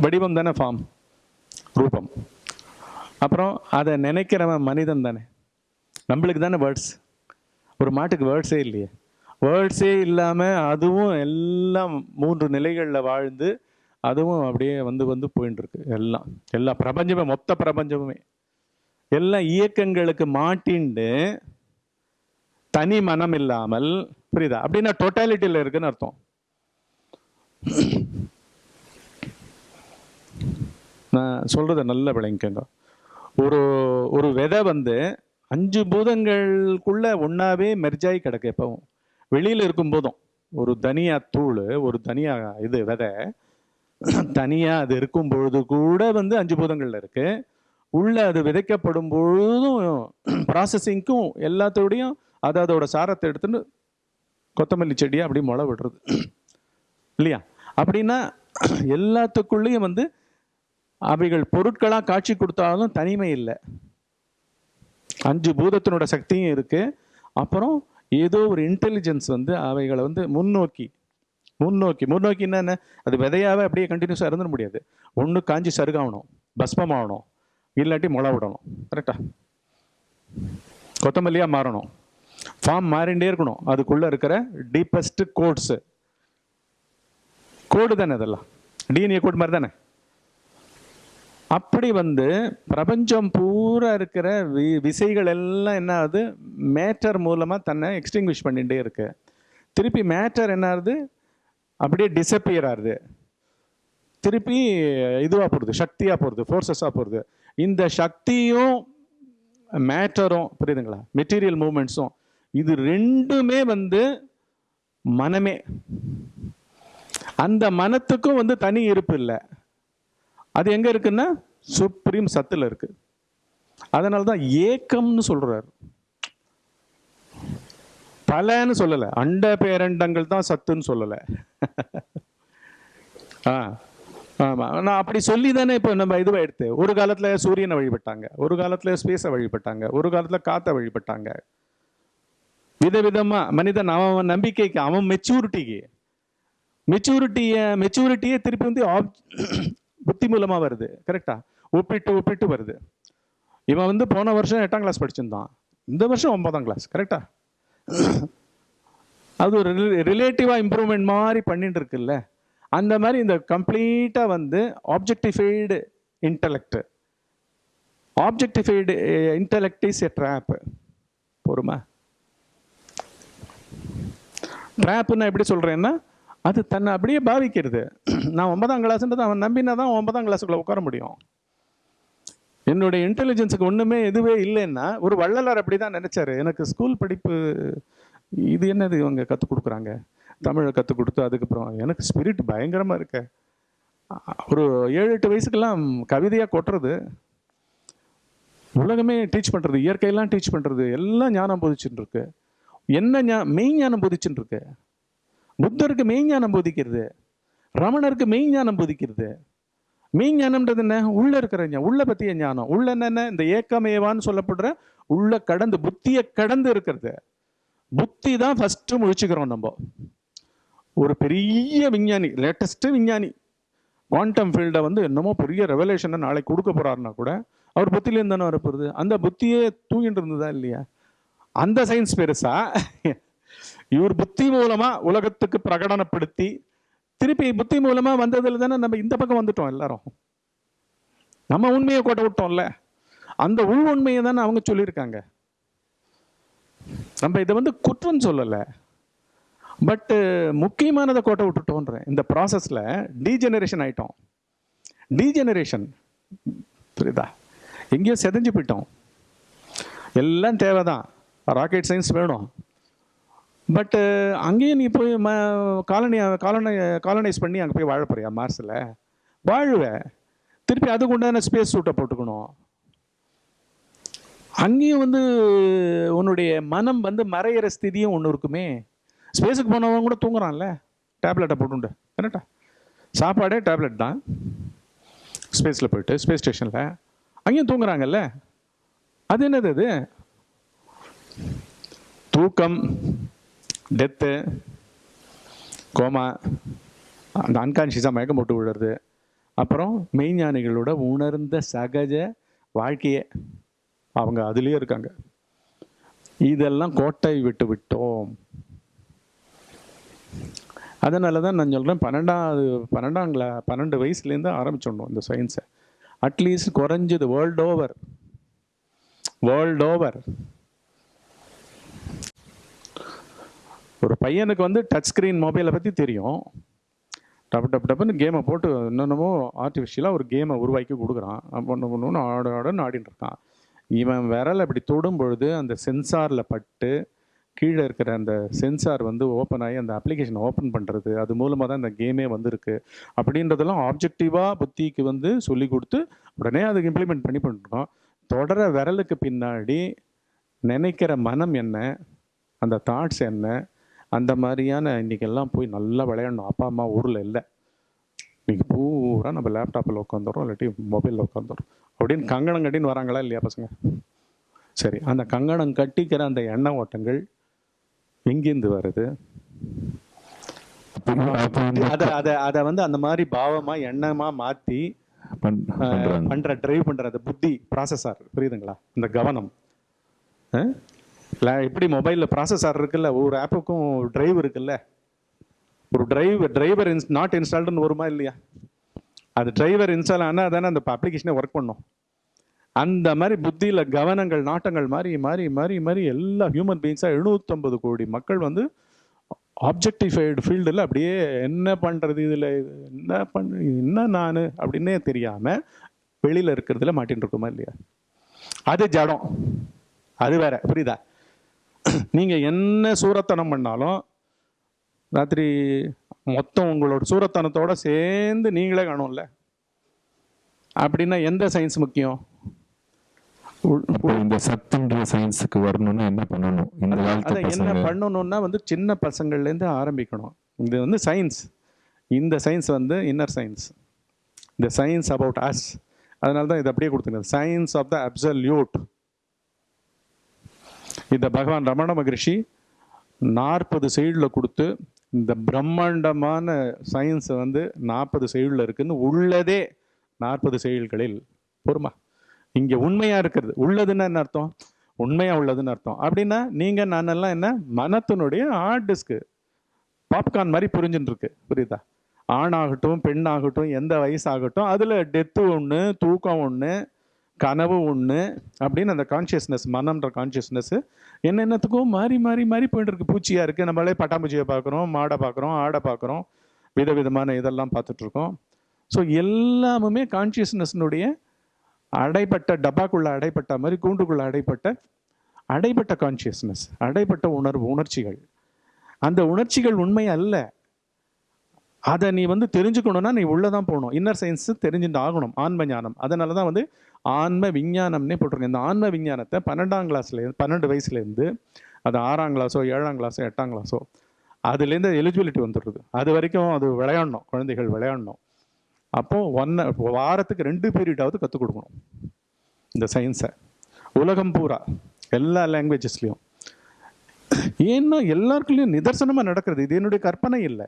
வடிவம் தானே ஃபார்ம் ரூபம். அப்புறம் அதை நினைக்கிறவன் மனிதன் தானே. நம்மளுக்கு தானே வேர்ட்ஸ் ஒரு மாட்டுக்கு வேர்ட்ஸே இல்லையே. வேர்ட்ஸே இல்லாமல் அதுவும் எல்லாம் மூன்று நிலைகளில் வாழ்ந்து அதுவும் அப்படியே வந்து வந்து போயின்னு இருக்கு எல்லாம் எல்லா பிரபஞ்சமே மொத்த பிரபஞ்சமுமே. எல்லா இயக்கங்களுக்கு மாட்டிண்டு தனி மனம் இல்லாமல் புரியுதா? அப்படின்னா டோட்டாலிட்டியில் இருக்குன்னு அர்த்தம். நான் சொல்றத நல்ல விளங்கிக்கங்க. ஒரு ஒரு விதை வந்து அஞ்சு பூதங்களுக்குள்ள ஒன்றாவே மெர்ஜாயி கிடக்கு எப்பவும். வெளியில் இருக்கும் போதும். ஒரு தனியா தூள் ஒரு தனியா இது விதை தனியாக அது இருக்கும் பொழுது கூட வந்து அஞ்சு பூதங்களில் இருக்குது உள்ளே அது விதைக்கப்படும் பொழுதும் ப்ராசஸிங்க்கும் எல்லாத்தோடையும் அது அதோட சாரத்தை எடுத்துன்னு கொத்தமல்லி செடியாக அப்படி முளை விடுறது. இல்லையா? அப்படின்னா எல்லாத்துக்குள்ளேயும் வந்து அவைகள் பொருட்களாக காட்சி கொடுத்தாலும் தனிமை இல்லை. அஞ்சு பூதத்தினோட சக்தியும் இருக்குது அப்புறம் ஏதோ ஒரு இன்டெலிஜென்ஸ் வந்து அவைகளை வந்து முன்னோக்கி முன்னோக்கி முன்னோக்கி என்ன அது விதையாவே அப்படியே கண்டினியூஸாக இருந்துட முடியாது. ஒன்று காஞ்சி சருகாகணும் பஸ்மம் ஆகணும் இல்லாட்டி முளை விடணும். கரெக்டா கொத்தமல்லியாக மாறணும். ஃபார்ம் மாறிண்டே இருக்கணும். அதுக்குள்ளே இருக்கிற டீப்பஸ்ட் கோட்ஸு கோடு தானே அதெல்லாம் டிஎன்ஏ கோட் மாதிரி தானே? அப்படி வந்து பிரபஞ்சம் பூரா இருக்கிற வி விசைகள் எல்லாம் என்ன ஆகுது? மேட்டர் மூலமாக தன்னை எக்ஸ்டிங்விஷ் பண்ணிகிட்டே இருக்கு. திருப்பி மேட்டர் என்ன ஆகுது? அப்படியே டிசப்பியர் ஆகுது. திருப்பி இதுவாக போகிறது சக்தியாக போகிறது ஃபோர்ஸஸாக போகிறது இந்த சக்தியும் மேட்டரும் புரியுதுங்களா? மெட்டீரியல் மூமெண்ட்ஸும் இது ரெண்டுமே வந்து மனமே. அந்த மனத்துக்கும் வந்து தனி இருப்பு இல்லை. அது எங்கே இருக்குன்னா சுப்ரீம் சத்தில் இருக்குது அதனால தான் ஏக்கம்னு சொல்கிறார் பலன்னு சொல்லலை. அண்ட பேரண்டங்கள் தான் சத்துன்னு சொல்லலை. ஆ ஆமாம் நான் அப்படி சொல்லி தானே இப்போ நம்ம இதுவாக எடுத்து. ஒரு காலத்தில் சூரியனை வழிபட்டாங்க. ஒரு காலத்தில் ஸ்பேஸை வழிபட்டாங்க. ஒரு காலத்தில் காற்றை வழிபட்டாங்க. விதவிதமாக மனிதன் அவன் நம்பிக்கைக்கு அவன் மெச்சூரிட்டிக்கு மெச்சூரிட்டியை மெச்சூரிட்டியே திருப்பி வந்து ஆப் புத்தி மூலமாக வருது. கரெக்டா ஒப்பிட்டு ஒப்பிட்டு வருது. இவன் வந்து போன வருஷம் எட்டாம் கிளாஸ் படிச்சிருந்தான். இந்த வருஷம் ஒன்பதாம் கிளாஸ் கரெக்டாக அது ஒரு ரிலேட்டிவாக இம்ப்ரூவ்மெண்ட் மாதிரி பண்ணிட்டு இருக்குல்ல அந்த மாதிரி இந்த கம்ப்ளீட்டாக வந்து objectified intellect objectified intellect is a trap போருமா ட்ராப்புன்னு எப்படி சொல்கிறேன்னா அது தன்னை அப்படியே பாவிக்கிறது நான் ஒன்பதாம் கிளாஸ்ன்றது அவன் நம்பினா தான் ஒன்பதாம் கிளாஸுக்குள்ளே உட்கார முடியும். என்னுடைய இன்டெலிஜென்ஸுக்கு ஒன்றுமே எதுவே இல்லைன்னா ஒரு வள்ளலார் அப்படி தான் நினச்சாரு. எனக்கு ஸ்கூல் படிப்பு இது என்னது இவங்க கற்றுக் கொடுக்குறாங்க? தமிழை கற்றுக் கொடுத்து அதுக்கப்புறம் எனக்கு ஸ்பிரிட் பயங்கரமாக இருக்க. ஒரு ஏழு எட்டு வயசுக்கெல்லாம் கவிதையாக கொட்டுறது. உலகமே டீச் பண்ணுறது இயற்கையெல்லாம் டீச் பண்ணுறது எல்லாம் ஞானம் போதிச்சுட்டு இருக்கு. என்ன ஞா மெய் ஞானம் போதிச்சுட்டு இருக்கு. புத்தருக்கு மெய் ஞானம் போதிக்கிறது. ரமணருக்கு மெய் ஞானம் போதிக்கிறது. மீஞ்ஞானம்ன்றது என்ன? உள்ள இருக்கிற ஞானம் உள்ள பத்திய ஞானம். உள்ள என்னென்ன இந்த ஏக்கமேவான்னு சொல்லப்படுற உள்ள கடந்து புத்தியை கடந்து இருக்கிறது. புத்தி தான் ஃபர்ஸ்ட் முழிச்சுக்கிறோம் நம்ம. ஒரு பெரிய விஞ்ஞானி லேட்டஸ்ட் விஞ்ஞானி குவாண்டம் ஃபீல்டை வந்து என்னமோ பெரிய ரெவலேஷனை நாளைக்கு கொடுக்க போறாருன்னா கூட அவர் புத்திலேருந்து தானே வரப்போகுது அந்த புத்தியே தூங்கிட்டு இருந்ததா இல்லையா? அந்த சயின்ஸ் பெருசா? இவர் புத்தி மூலமா உலகத்துக்கு பிரகடனப்படுத்தி திருப்பி புத்தி மூலமா வந்ததுல தானே நம்ம இந்த பக்கம் வந்துட்டோம் எல்லாரும். நம்ம உண்மையை கோட்டை விட்டோம்ல. அந்த உள் உண்மையை தானே அவங்க சொல்லியிருக்காங்க. நம்ம இதை வந்து குற்றம் சொல்லலை. பட்டு முக்கியமானதை கோட்டை விட்டுட்டோன்றேன் இந்த ப்ராசஸில் டீஜெனரேஷன் ஆயிட்டோம். டீஜெனரேஷன் புரியுதா? எங்கேயோ செதஞ்சு போயிட்டோம். எல்லாம் தேவைதான். ராக்கெட் சயின்ஸ் வேணும். பட்டு uh, அங்கேயும் நீ போய் ம காலனி காலனை காலனைஸ் பண்ணி அங்கே போய் வாழ போறியா மார்ஸில்? வாழுவேன் திருப்பி அதுக்கு உண்டான ஸ்பேஸ் சூட்டை போட்டுக்கணும். அங்கேயும் வந்து உன்னுடைய மனம் வந்து மறையிற ஸ்திதியும் ஒன்று இருக்குமே. ஸ்பேஸுக்கு போனவங்க கூட தூங்குறான்ல. டேப்லெட்டை போட்டுண்டு. கரெக்டா சாப்பாடே டேப்லெட் தான். ஸ்பேஸில் போயிட்டு ஸ்பேஸ் ஸ்டேஷனில் அங்கேயும் தூங்குறாங்கல்ல. அது என்னது அது? தூக்கம். டெத்து கோமா அந்த அன்கான்ஷியஸாக மயக்கம் போட்டு விடுறது அப்புறம் மெய்ஞானிகளோட உணர்ந்த சகஜ வாழ்க்கையே அவங்க அதுலேயே இருக்காங்க. இதெல்லாம் கோட்டை விட்டு விட்டோம். அதனால தான் நான் சொல்கிறேன் பன்னெண்டாவது பன்னெண்டாங்களா பன்னெண்டு வயசுலேருந்து ஆரம்பிச்சிடணும் இந்த சயின்ஸை அட்லீஸ்ட் குறைஞ்சது வேர்ல்ட் ஓவர் வேர்ல்ட் ஓவர் ஒரு பையனுக்கு வந்து டச் ஸ்க்ரீன் மொபைலை பற்றி தெரியும். டப்பு டப்பு டப்புன்னு கேமை போட்டு என்னென்னமோ ஆர்டிஃபிஷியலாக ஒரு கேமை உருவாக்கி கொடுக்குறான். ஒன்று ஒன்று ஆட ஆடன்னு ஆடின்னு இருக்கான். இவன் விரல் அப்படி தொடும் பொழுது அந்த சென்சாரில் பட்டு கீழே இருக்கிற அந்த சென்சார் வந்து ஓப்பன் ஆகி அந்த அப்ளிகேஷன் ஓப்பன் பண்ணுறது அது மூலமாக தான் இந்த கேமே வந்திருக்கு. அப்படின்றதெல்லாம் ஆப்ஜெக்டிவாக புத்திக்கு வந்து சொல்லி கொடுத்து உடனே அதுக்கு இம்ப்ளிமெண்ட் பண்ணி பண்ணுறோம் தொடர விரலுக்கு பின்னாடி நினைக்கிற மனம் என்ன அந்த தாட்ஸ் என்ன அந்த மாதிரியான இன்னைக்கெல்லாம் போய் நல்லா விளையாடணும். அப்பா அம்மா ஊரில் இல்லை. இன்னைக்கு பூரா நம்ம லேப்டாப்பில் உட்காந்துறோம் இல்லாட்டி மொபைலில் உட்காந்துறோம் அப்படின்னு கங்கணம் கட்டின்னு வராங்களா இல்லையா பசங்க? சரி அந்த கங்கணம் கட்டிக்கிற அந்த எண்ண ஓட்டங்கள் எங்கேருந்து வருது? அதை அதை அதை வந்து அந்த மாதிரி பாவமா எண்ணமா மாத்தி பண்- அஹ், பண்றாங்க. பண்ற டிரைவ் பண்ற அந்த புத்தி ப்ராசஸார் புரியுதுங்களா? இந்த கவனம்? இல்லை எப்படி மொபைலில் ப்ராசஸர் இருக்குல்ல ஒவ்வொரு ஆப்புக்கும் டிரைவ் இருக்குல்ல? ஒரு டிரைவ் டிரைவர் இன்ஸ் நாட் இன்ஸ்டால்டுன்னு வருமா இல்லையா? அது டிரைவர் இன்ஸ்டால் ஆனால் தானே அந்த அப்ளிகேஷனே ஒர்க் பண்ணும். அந்த மாதிரி புத்தியில் கவனங்கள் நாட்டங்கள் மாறி மாறி மாறி மாறி எல்லா ஹியூமன் பீயிங்ஸாக எழுநூற்றம்பது கோடி மக்கள் வந்து ஆப்ஜெக்டிஃபைடு ஃபீல்டில் அப்படியே என்ன பண்ணுறது இதில் என்ன பண்ண என்ன நான் அப்படின்னே தெரியாமல் வெளியில் இருக்கிறதுல மாட்டின்னு இருக்குமா இல்லையா? அது ஜடம். அது வேற புரியுதா? நீங்கள் என்ன சூரத்தனம் பண்ணாலும் ராத்திரி மொத்தம் உங்களோட சூரத்தனத்தோட சேர்ந்து நீங்களே காணும்ல. அப்படின்னா எந்த சயின்ஸ் முக்கியம்? இந்த சத்துன்ற சயின்ஸுக்கு வரணும்னா என்ன பண்ணணும்? இந்த என்ன பண்ணணும்னா வந்து சின்ன பசங்கள்லேருந்து ஆரம்பிக்கணும். இது வந்து சயின்ஸ் இந்த சயின்ஸ் வந்து இன்னர் சயின்ஸ் இந்த சயின்ஸ் அபவுட் அஸ் அதனால தான் இது அப்படியே கொடுத்துருங்க சயின்ஸ் ஆஃப் த அப்சல்யூட் இந்த பகவான் ரமண மகரிஷி நாற்பது சைடில் கொடுத்து இந்த பிரம்மாண்டமான சயின்ஸை வந்து நாற்பது சைடில் இருக்குன்னு உள்ளதே நாற்பது செயல்களில் பொறுமா? இங்கே உண்மையாக இருக்கிறது. உள்ளதுன்னா என்ன அர்த்தம்? உண்மையாக உள்ளதுன்னு அர்த்தம். அப்படின்னா நீங்கள் நானெல்லாம் என்ன? மனத்தினுடைய ஹார்ட் டிஸ்க்கு பாப்கார்ன் மாதிரி புரிஞ்சுட்டு இருக்கு புரியுதா? ஆணாகட்டும் பெண்ணாகட்டும் எந்த வயசாகட்டும் அதில் டெத்து ஒன்று தூக்கம் ஒன்று கனவு ஒன்று அப்படின்னு அந்த கான்ஷியஸ்னஸ் மனம்ன்ற கான்ஷியஸ்னஸ்ஸு என்னென்னத்துக்கும் மாறி மாறி மாறி போயிட்டு இருக்கு. பூச்சியாக இருக்குது நம்மளே பட்டாம்பூச்சியை பார்க்குறோம் மாடை பார்க்குறோம் ஆடை பார்க்குறோம் விதவிதமான இதெல்லாம் பார்த்துட்ருக்கோம் ஸோ எல்லாமுமே கான்ஷியஸ்னஸ்னுடைய அடைப்பட்ட டப்பாக்குள்ளே அடைப்பட்ட மாதிரி கூண்டுக்குள்ளே அடைப்பட்ட அடைப்பட்ட கான்ஷியஸ்னஸ் அடைப்பட்ட உணர்வு உணர்ச்சிகள். அந்த உணர்ச்சிகள் உண்மை அல்ல. அதை நீ வந்து தெரிஞ்சுக்கணும்னா நீ உள்ளதான் போகணும். இன்னர் சயின்ஸ் தெரிஞ்சுட்டு ஆகணும். ஆன்ம ஞானம். அதனால தான் வந்து ஆன்ம விஞ்ஞானம்னே போட்டிருக்கேன். இந்த ஆன்ம விஞ்ஞானத்தை பன்னெண்டாம் கிளாஸ்ல பன்னெண்டு வயசுலேருந்து அது ஆறாம் கிளாஸோ ஏழாம் கிளாஸோ எட்டாம் கிளாஸோ அதுலேருந்து எலிஜிபிலிட்டி வந்துடுது. அது வரைக்கும் அது விளையாடணும். குழந்தைகள் விளையாடணும். அப்போ ஒன்ன வாரத்துக்கு ரெண்டு பீரியடாவது கற்றுக் கொடுக்கணும். இந்த சயின்ஸை உலகம் பூரா எல்லா லாங்குவேஜஸ்லையும் ஏன்னா எல்லாருக்குள்ளேயும் நிதர்சனமாக நடக்கிறது. இது என்னுடைய கற்பனை இல்லை.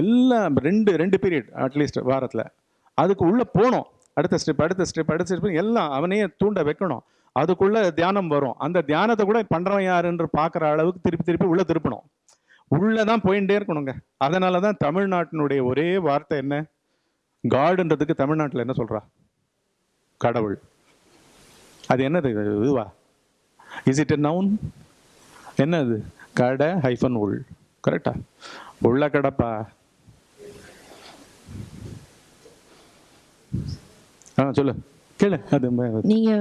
எல்லாம் ரெண்டு ரெண்டு பீரியட் அட்லீஸ்ட் வாரத்தில். அதுக்கு உள்ளே போகணும் அடுத்த ஸ்டெப் அடுத்த ஸ்டெப் அடுத்த ஸ்டெப் எல்லாம் அவனையே தூண்ட வைக்கணும். அதுக்குள்ளே தியானம் வரும். அந்த தியானத்தை கூட பண்ணுறவன் யாருன்னு பார்க்குற அளவுக்கு திருப்பி திருப்பி உள்ளே திருப்பணும். உள்ளே தான் போயிட்டே இருக்கணுங்க. அதனால தான் தமிழ்நாட்டினுடைய ஒரே வார்த்தை என்ன? காடுன்றதுக்கு தமிழ்நாட்டில் என்ன சொல்கிறா கடவுள். அது என்னது இதுவா? இஸ் இட் எ நவுன் என்னது? கடை ஹைஃபன் உள். கரெக்டா உள்ள கடைப்பா? ஆ சொல்லு. கேளு. அது நீங்க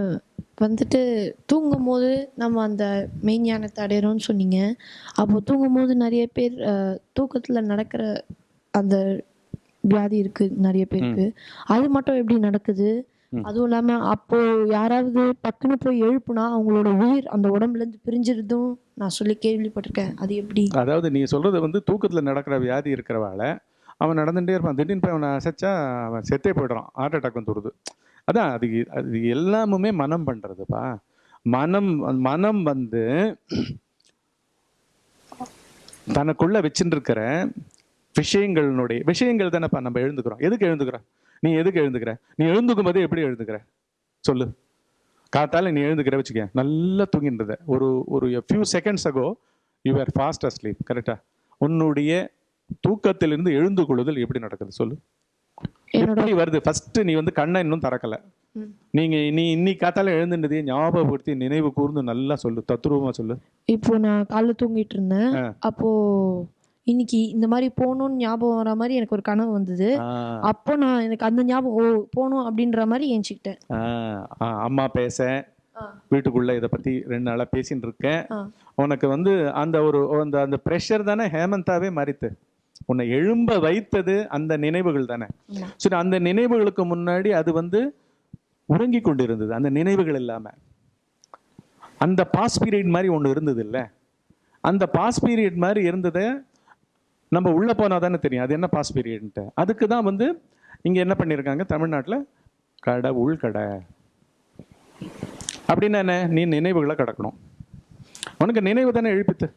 வந்துட்டு தூங்கும் போது நம்ம அந்த மெய்ஞானத்தை அடையிறோம்னு சொன்னீங்க. அப்போ தூங்கும் போது நிறைய பேர் தூக்கத்துல நடக்கிற அந்த வியாதி இருக்கு நிறைய பேருக்கு. அது மட்டும் எப்படி நடக்குது. அதுவும் இல்லாம அப்போ யாராவது டக்குன்னு போய் எழுப்புனா அவங்களோட உயிர் அந்த உடம்புல இருந்து பிரிஞ்சிருதும் நான் சொல்லி கேள்விப்பட்டிருக்கேன். அது எப்படி? அதாவது நீ சொல்றது வந்து தூக்கத்தில் நடக்கிற வியாதி இருக்கிறவால அவன் நடந்துகிட்டே இருப்பான். திடீர்னு போய் அவனை அசைச்சா அவன் செத்தே போயிடுறான். ஹார்ட் அட்டாக் வந்துடுது அதான் அது அது எல்லாமுமே மனம் பண்ணுறதுப்பா மனம் மனம் வந்து தனக்குள்ள வச்சுட்டு இருக்கிற விஷயங்களினுடைய விஷயங்கள் தானேப்பா நம்ம எழுந்துக்கிறோம். எதுக்கு எழுந்துக்கிறோம்? நீ எதுக்கு எழுந்துக்கிற? நீ எழுந்துக்கும் போது எப்படி எழுந்துக்கிற? சொல்லு. காத்தால நீ எழுந்துக்கிற வச்சுக்க நல்லா இருந்த. ஒரு ஒரு few seconds ago you are fast asleep கரெக்டா உன்னுடைய தூக்கத்திலிருந்து எழுந்து கொள்ளுதல் எப்படி நடக்குது? சொல்லு. எப்படி வருது? ஃபர்ஸ்ட் நீ வந்து கண்ணை இன்னும் திறக்கல. நீங்க நீ இன்னைக்கு காத்தால எழுந்துட்டதையே ஞாபகப்படுத்தி நினைவு கூர்ந்து நல்லா சொல்லு. தத்ரூபமா சொல்லு. இப்போ நான் காலைல தூங்கிட்டு இருந்தேன். அப்போ இன்னைக்கு இந்த மாதிரி போகணும்னு ஞாபகம் வர மாதிரி எனக்கு ஒரு கனவு வந்தது. ஆ, அப்போ நான் எனக்கு அந்த ஞாபகம் ஓ போகணும் அப்படின்ற மாதிரி ஏஞ்சிக்கிட்டேன். ஆ, ஆ, அம்மா பேச ஆ. வீட்டுக்குள்ள இதை பத்தி ரெண்டு நாளா பேசிட்டு இருக்கேன். ஆ. உனக்கு வந்து அந்த ஒரு அந்த அந்த ப்ரெஷர் தானே? ஹேமந்தாவே மாறித்து. உன்னை எழும்ப வைத்தது அந்த நினைவுகள் தானே? ஆமா. சரி அந்த நினைவுகளுக்கு முன்னாடி அது வந்து உறங்கி கொண்டிருந்தது. அந்த நினைவுகள் இல்லாம. அந்த பாஸ் பீரியட் மாதிரி ஒன்று இருந்தது இல்ல? அந்த பாஸ் பீரியட் மாதிரி இருந்ததை நம்ம உள்ளே போனால் தானே தெரியும். அது என்ன பாஸ் பீரியட்ன்ட்டு அதுக்கு தான் வந்து இங்கே என்ன பண்ணியிருக்காங்க தமிழ்நாட்டில் கடை கடை அப்படின்னா என்ன? நீ நினைவுகளை கடக்கணும். உனக்கு நினைவு தானே எழுப்பித்து.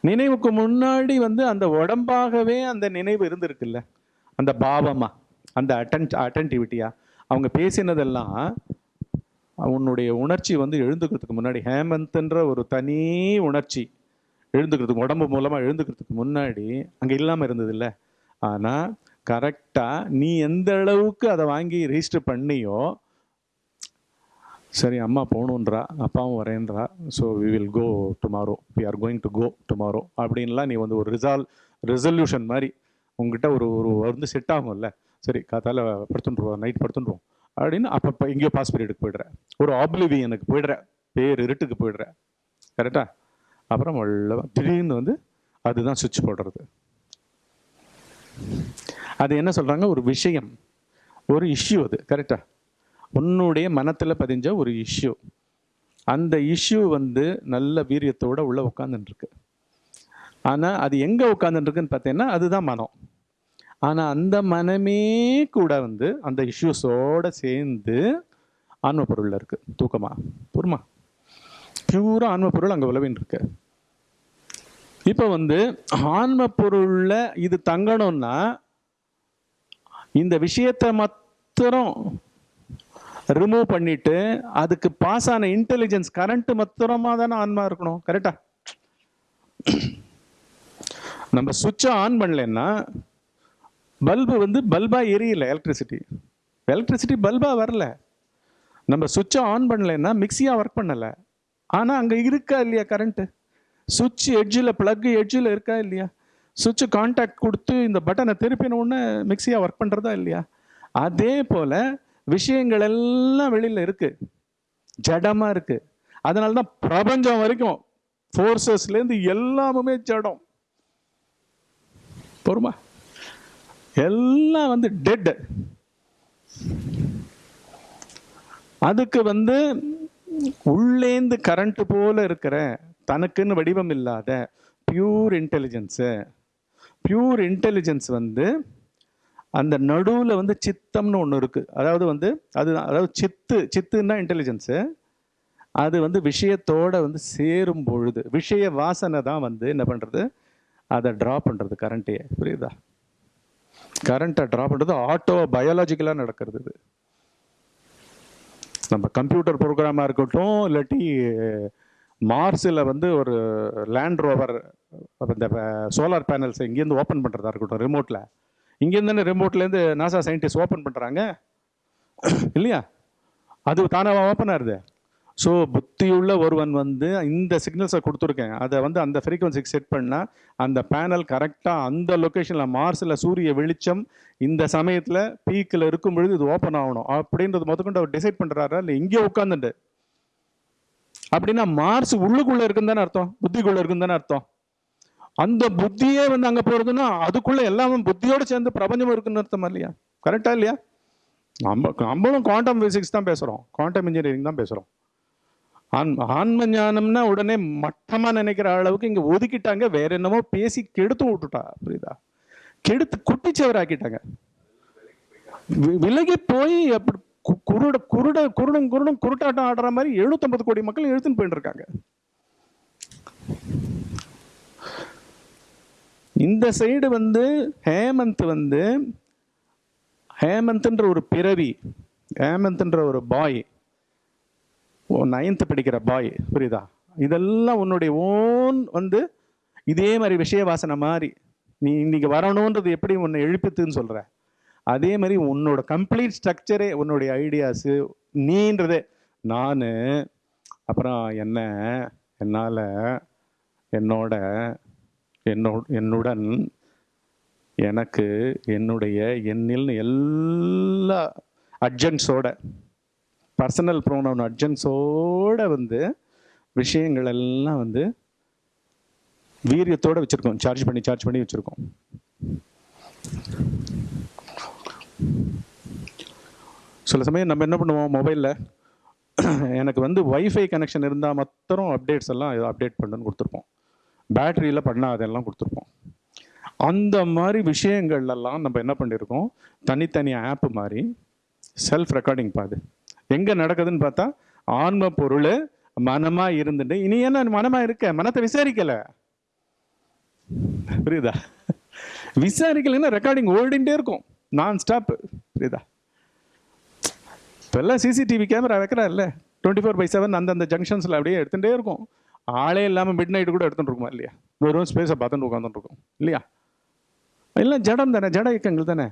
நினைவுக்கு முன்னாடி வந்து அந்த உடம்பாகவே அந்த நினைவு இருந்திருக்குல்ல. அந்த பாவமா அந்த அட்டன் அட்டன்டிவிட்டியா அவங்க பேசினதெல்லாம் உன்னுடைய உணர்ச்சி வந்து எழுந்துக்கிறதுக்கு முன்னாடி ஹேமந்த்ன்ற ஒரு தனி உணர்ச்சி. எழுந்துக்கிறதுக்கு உடம்பு மூலமாக எழுந்துக்கிறதுக்கு முன்னாடி அங்கே இல்லாமல் இருந்தது இல்லை ஆனால் கரெக்டாக நீ எந்த அளவுக்கு அதை வாங்கி ரெஜிஸ்டர் பண்ணியோ சரி அம்மா போகணுன்றா அப்பாவும் வரேன்றா so we will go tomorrow we are going to go tomorrow அப்படின்லாம் நீ வந்து ஒரு ரிசால் ரெசல்யூஷன் மாதிரி உங்ககிட்ட ஒரு ஒரு வந்து செட் ஆகும்ல. சரி காத்தால படுத்துட்டுருவோம் நைட் படுத்துட்டுருவோம். அப்படின்னு அப்பப்போ எங்கேயோ பாஸ் பீரியடுக்கு போயிடுற. ஒரு ஆப்லிவியனுக்கு போயிடுற. பேர் இருட்டுக்கு போயிடுற. கரெக்டாக அப்புறம் திடீர்னு வந்து அதுதான் சுவிட்ச் போடுறது. அது என்ன சொல்கிறாங்க ஒரு விஷயம். ஒரு இஷ்யூ அது. கரெக்டாக உன்னுடைய மனத்தில் பதிஞ்ச ஒரு இஷ்யூ அந்த இஷ்யூ வந்து நல்ல வீரியத்தோடு உள்ளே உட்காந்துட்டுருக்கு ஆனால் அது எங்கே உட்காந்துட்டுருக்குன்னு பார்த்தீங்கன்னா அதுதான் மனம். ஆனால் அந்த மனமே கூட வந்து அந்த இஷ்யூஸோடு சேர்ந்து ஆன்ம பொருளில் இருக்குது தூக்கமா? பொறுமா பியூரா ஆன்ம பொருள் அங்க உழவின்னு இருக்கு இப்போ வந்து ஆன்ம பொருள்ல இது தங்கணும்னா இந்த விஷயத்தை மாத்திரம் ரிமூவ் பண்ணிட்டு அதுக்கு பாஸ் ஆன இன்டெலிஜென்ஸ் கரண்ட் மாத்திரமா தானே ஆன்மா இருக்கணும் கரெக்டா நம்ம சுவிட்சை ஆன் பண்ணலன்னா பல்பு வந்து பல்பா எரியல எலக்ட்ரிசிட்டி எலக்ட்ரிசிட்டி பல்பா வரல. நம்ம சுவிட்சை ஆன் பண்ணலைன்னா மிக்சியாக ஒர்க் பண்ணலை. ஆனால் அங்கே இருக்கா இல்லையா கரண்ட்டு சுவிட்ச் எட்ஜில் ப்ளக்கு எட்ஜில் இருக்கா இல்லையா? சுவிட்ச் கான்டாக்ட் கொடுத்து இந்த பட்டனை திருப்பின உடனே மிக்சியாக ஒர்க் பண்ணுறதா இல்லையா? அதே போல் விஷயங்கள் எல்லாம் வெளியில் இருக்குது ஜடமாக இருக்குது அதனால தான் பிரபஞ்சம் வரைக்கும் ஃபோர்ஸஸ்லேருந்து எல்லாமுமே ஜடம். பொறுமா? எல்லாம் வந்து டெட்டு அதுக்கு வந்து உள்ளேந்து கரண்ட் போல இருக்கிற தனக்குன்னு வடிவம் இல்லாத பியூர் இன்டெலிஜென்ஸு பியூர் இன்டெலிஜென்ஸ் வந்து அந்த நடுவில் வந்து சித்தம்னு ஒன்று இருக்குது அதாவது வந்து அது அதாவது சித்து சித்துன்னா இன்டெலிஜென்ஸு அது வந்து விஷயத்தோட வந்து சேரும் பொழுது விஷய வாசனை தான் வந்து என்ன பண்ணுறது அதை ட்ரா பண்ணுறது கரண்ட்டையே புரியுதா? கரண்ட்டை ட்ரா பண்ணுறது ஆட்டோ பயாலஜிக்கலாக நடக்கிறது இது. நம்ம கம்ப்யூட்டர் ப்ரோக்ராமாக இருக்கட்டும் இல்லாட்டி மார்ஸில் வந்து ஒரு லேண்ட் ரோவர் இந்த சோலார் பேனல்ஸ் இங்கேருந்து ஓப்பன் பண்ணுறதா இருக்கட்டும் ரிமோட்டில் இங்கேருந்து ரிமோட்லேருந்து நாசா சயின்டிஸ்ட் ஓப்பன் பண்ணுறாங்க இல்லையா? அது தானாக ஓப்பன் ஆகுது? ஸோ புத்தியுள்ள ஒருவன் வந்து இந்த சிக்னல்ஸை கொடுத்துருக்கேன். அதை வந்து அந்த ஃப்ரீக்குவன்சிக்கு செட் பண்ணால் அந்த பேனல் கரெக்டாக அந்த லொக்கேஷனில் மார்ஸில் சூரிய வெளிச்சம் இந்த சமயத்தில் பீக்கில் இருக்கும் பொழுது இது ஓப்பன் ஆகணும். அப்படின்றது முதற்கொண்டு அவர் டிசைட் பண்ணுறாரா இல்லை இங்கே உட்காந்துட்டு அப்படின்னா மார்ஸ் உள்ளுக்குள்ளே இருக்குன்னு தானே அர்த்தம். புத்திக்குள்ளே இருக்குன்னு தானே அர்த்தம். அந்த புத்தியே வந்து அங்கே போகிறதுன்னா அதுக்குள்ளே எல்லாமே புத்தியோடு சேர்ந்து பிரபஞ்சம் இருக்குன்னு அர்த்தமா இல்லையா? கரெக்டாக இல்லையா? நம்ம நம்மளும் குவாண்டம் ஃபிசிக்ஸ் தான் பேசுகிறோம் குவாண்டம் இன்ஜினியரிங் தான் பேசுகிறோம் ஆன்ம ஞானம்னா உடனே மட்டமா நினைக்கிற அளவுக்கு இங்க ஒதுக்கிட்டாங்க வேற என்னமோ பேசி கெடுத்து விட்டுட்டா புரியுதா? கெடுத்து குட்டிச்சவராக்கிட்டாங்க. விலகி போய் அப்படி கு- குருட குருட குருடும் குருடும் குருட்டாட்டம் ஆடுற மாதிரி எழுநூத்தம்பது கோடி மக்கள் எழுத்துன்னு போயிட்டு இருக்காங்க இந்த சைடு வந்து ஹேமந்த் வந்து ஹேமந்த்ன்ற ஒரு பிறவி ஹேமந்த்ன்ற ஒரு பாய் நைன்த்து படிக்கிற பாய் புரியுதா? இதெல்லாம் உன்னுடைய ஓன் வந்து இதே மாதிரி விஷய வாசனை மாதிரி. நீ இன்னைக்கு வரணுன்றது எப்படி உன்னை எழுப்பித்துன்னு சொல்கிற அதே மாதிரி உன்னோட கம்ப்ளீட் ஸ்ட்ரக்சரே உன்னுடைய ஐடியாஸு நீன்றதே. நான் அப்புறம் என்ன என்னால் என்னோட என்னோ என்னுடன் எனக்கு என்னுடைய எண்ணில் எல்லா அட்ஜன்ஸோட பர்சனல் ப்ரோனவுன் அட்ஜன்ஸோடு வந்து விஷயங்கள் எல்லாம் வந்து வீரியத்தோடு வச்சுருக்கோம். சார்ஜ் பண்ணி சார்ஜ் பண்ணி வச்சுருக்கோம். சில சமயம் நம்ம என்ன பண்ணுவோம்? மொபைலில் எனக்கு வந்து ஒய்ஃபை கனெக்ஷன் இருந்தால் மாத்திரம் அப்டேட்ஸ் எல்லாம் அப்டேட் பண்ணுன்னு கொடுத்துருப்போம். பேட்டரியில் பண்ணால் அதெல்லாம் கொடுத்துருப்போம். அந்த மாதிரி விஷயங்கள்லாம் நம்ம என்ன பண்ணியிருக்கோம் தனித்தனி ஆப் மாதிரி செல்ஃப் ரெக்கார்டிங் பாது எங்கே நடக்குதுன்னு பார்த்தா ஆன்ம பொருள் மனமாக இருந்துட்டு இனி என்ன மனமாக இருக்க? மனத்தை விசாரிக்கலை. புரியுதா? விசாரிக்கலைன்னா ரெக்கார்டிங் ஓடிண்டே இருக்கும். நான் ஸ்டாப் புரியுதா? இப்போல்லாம் சிசிடிவி கேமரா வைக்கிறா இல்லை டுவெண்ட்டி ஃபோர் பை செவன் அந்தந்த ஜங்ஷன்ஸில் அப்படியே எடுத்துகிட்டே இருக்கும். ஆளே இல்லாமல் மிட் நைட்டு கூட எடுத்துகிட்டு இருக்குமா இல்லையா? வெறும் ஸ்பேஸை பார்த்துட்டு உட்காந்துட்டு இருக்கோம். இல்லையா? எல்லாம் ஜடம் தானே ஜட இயக்கங்கள் தானே?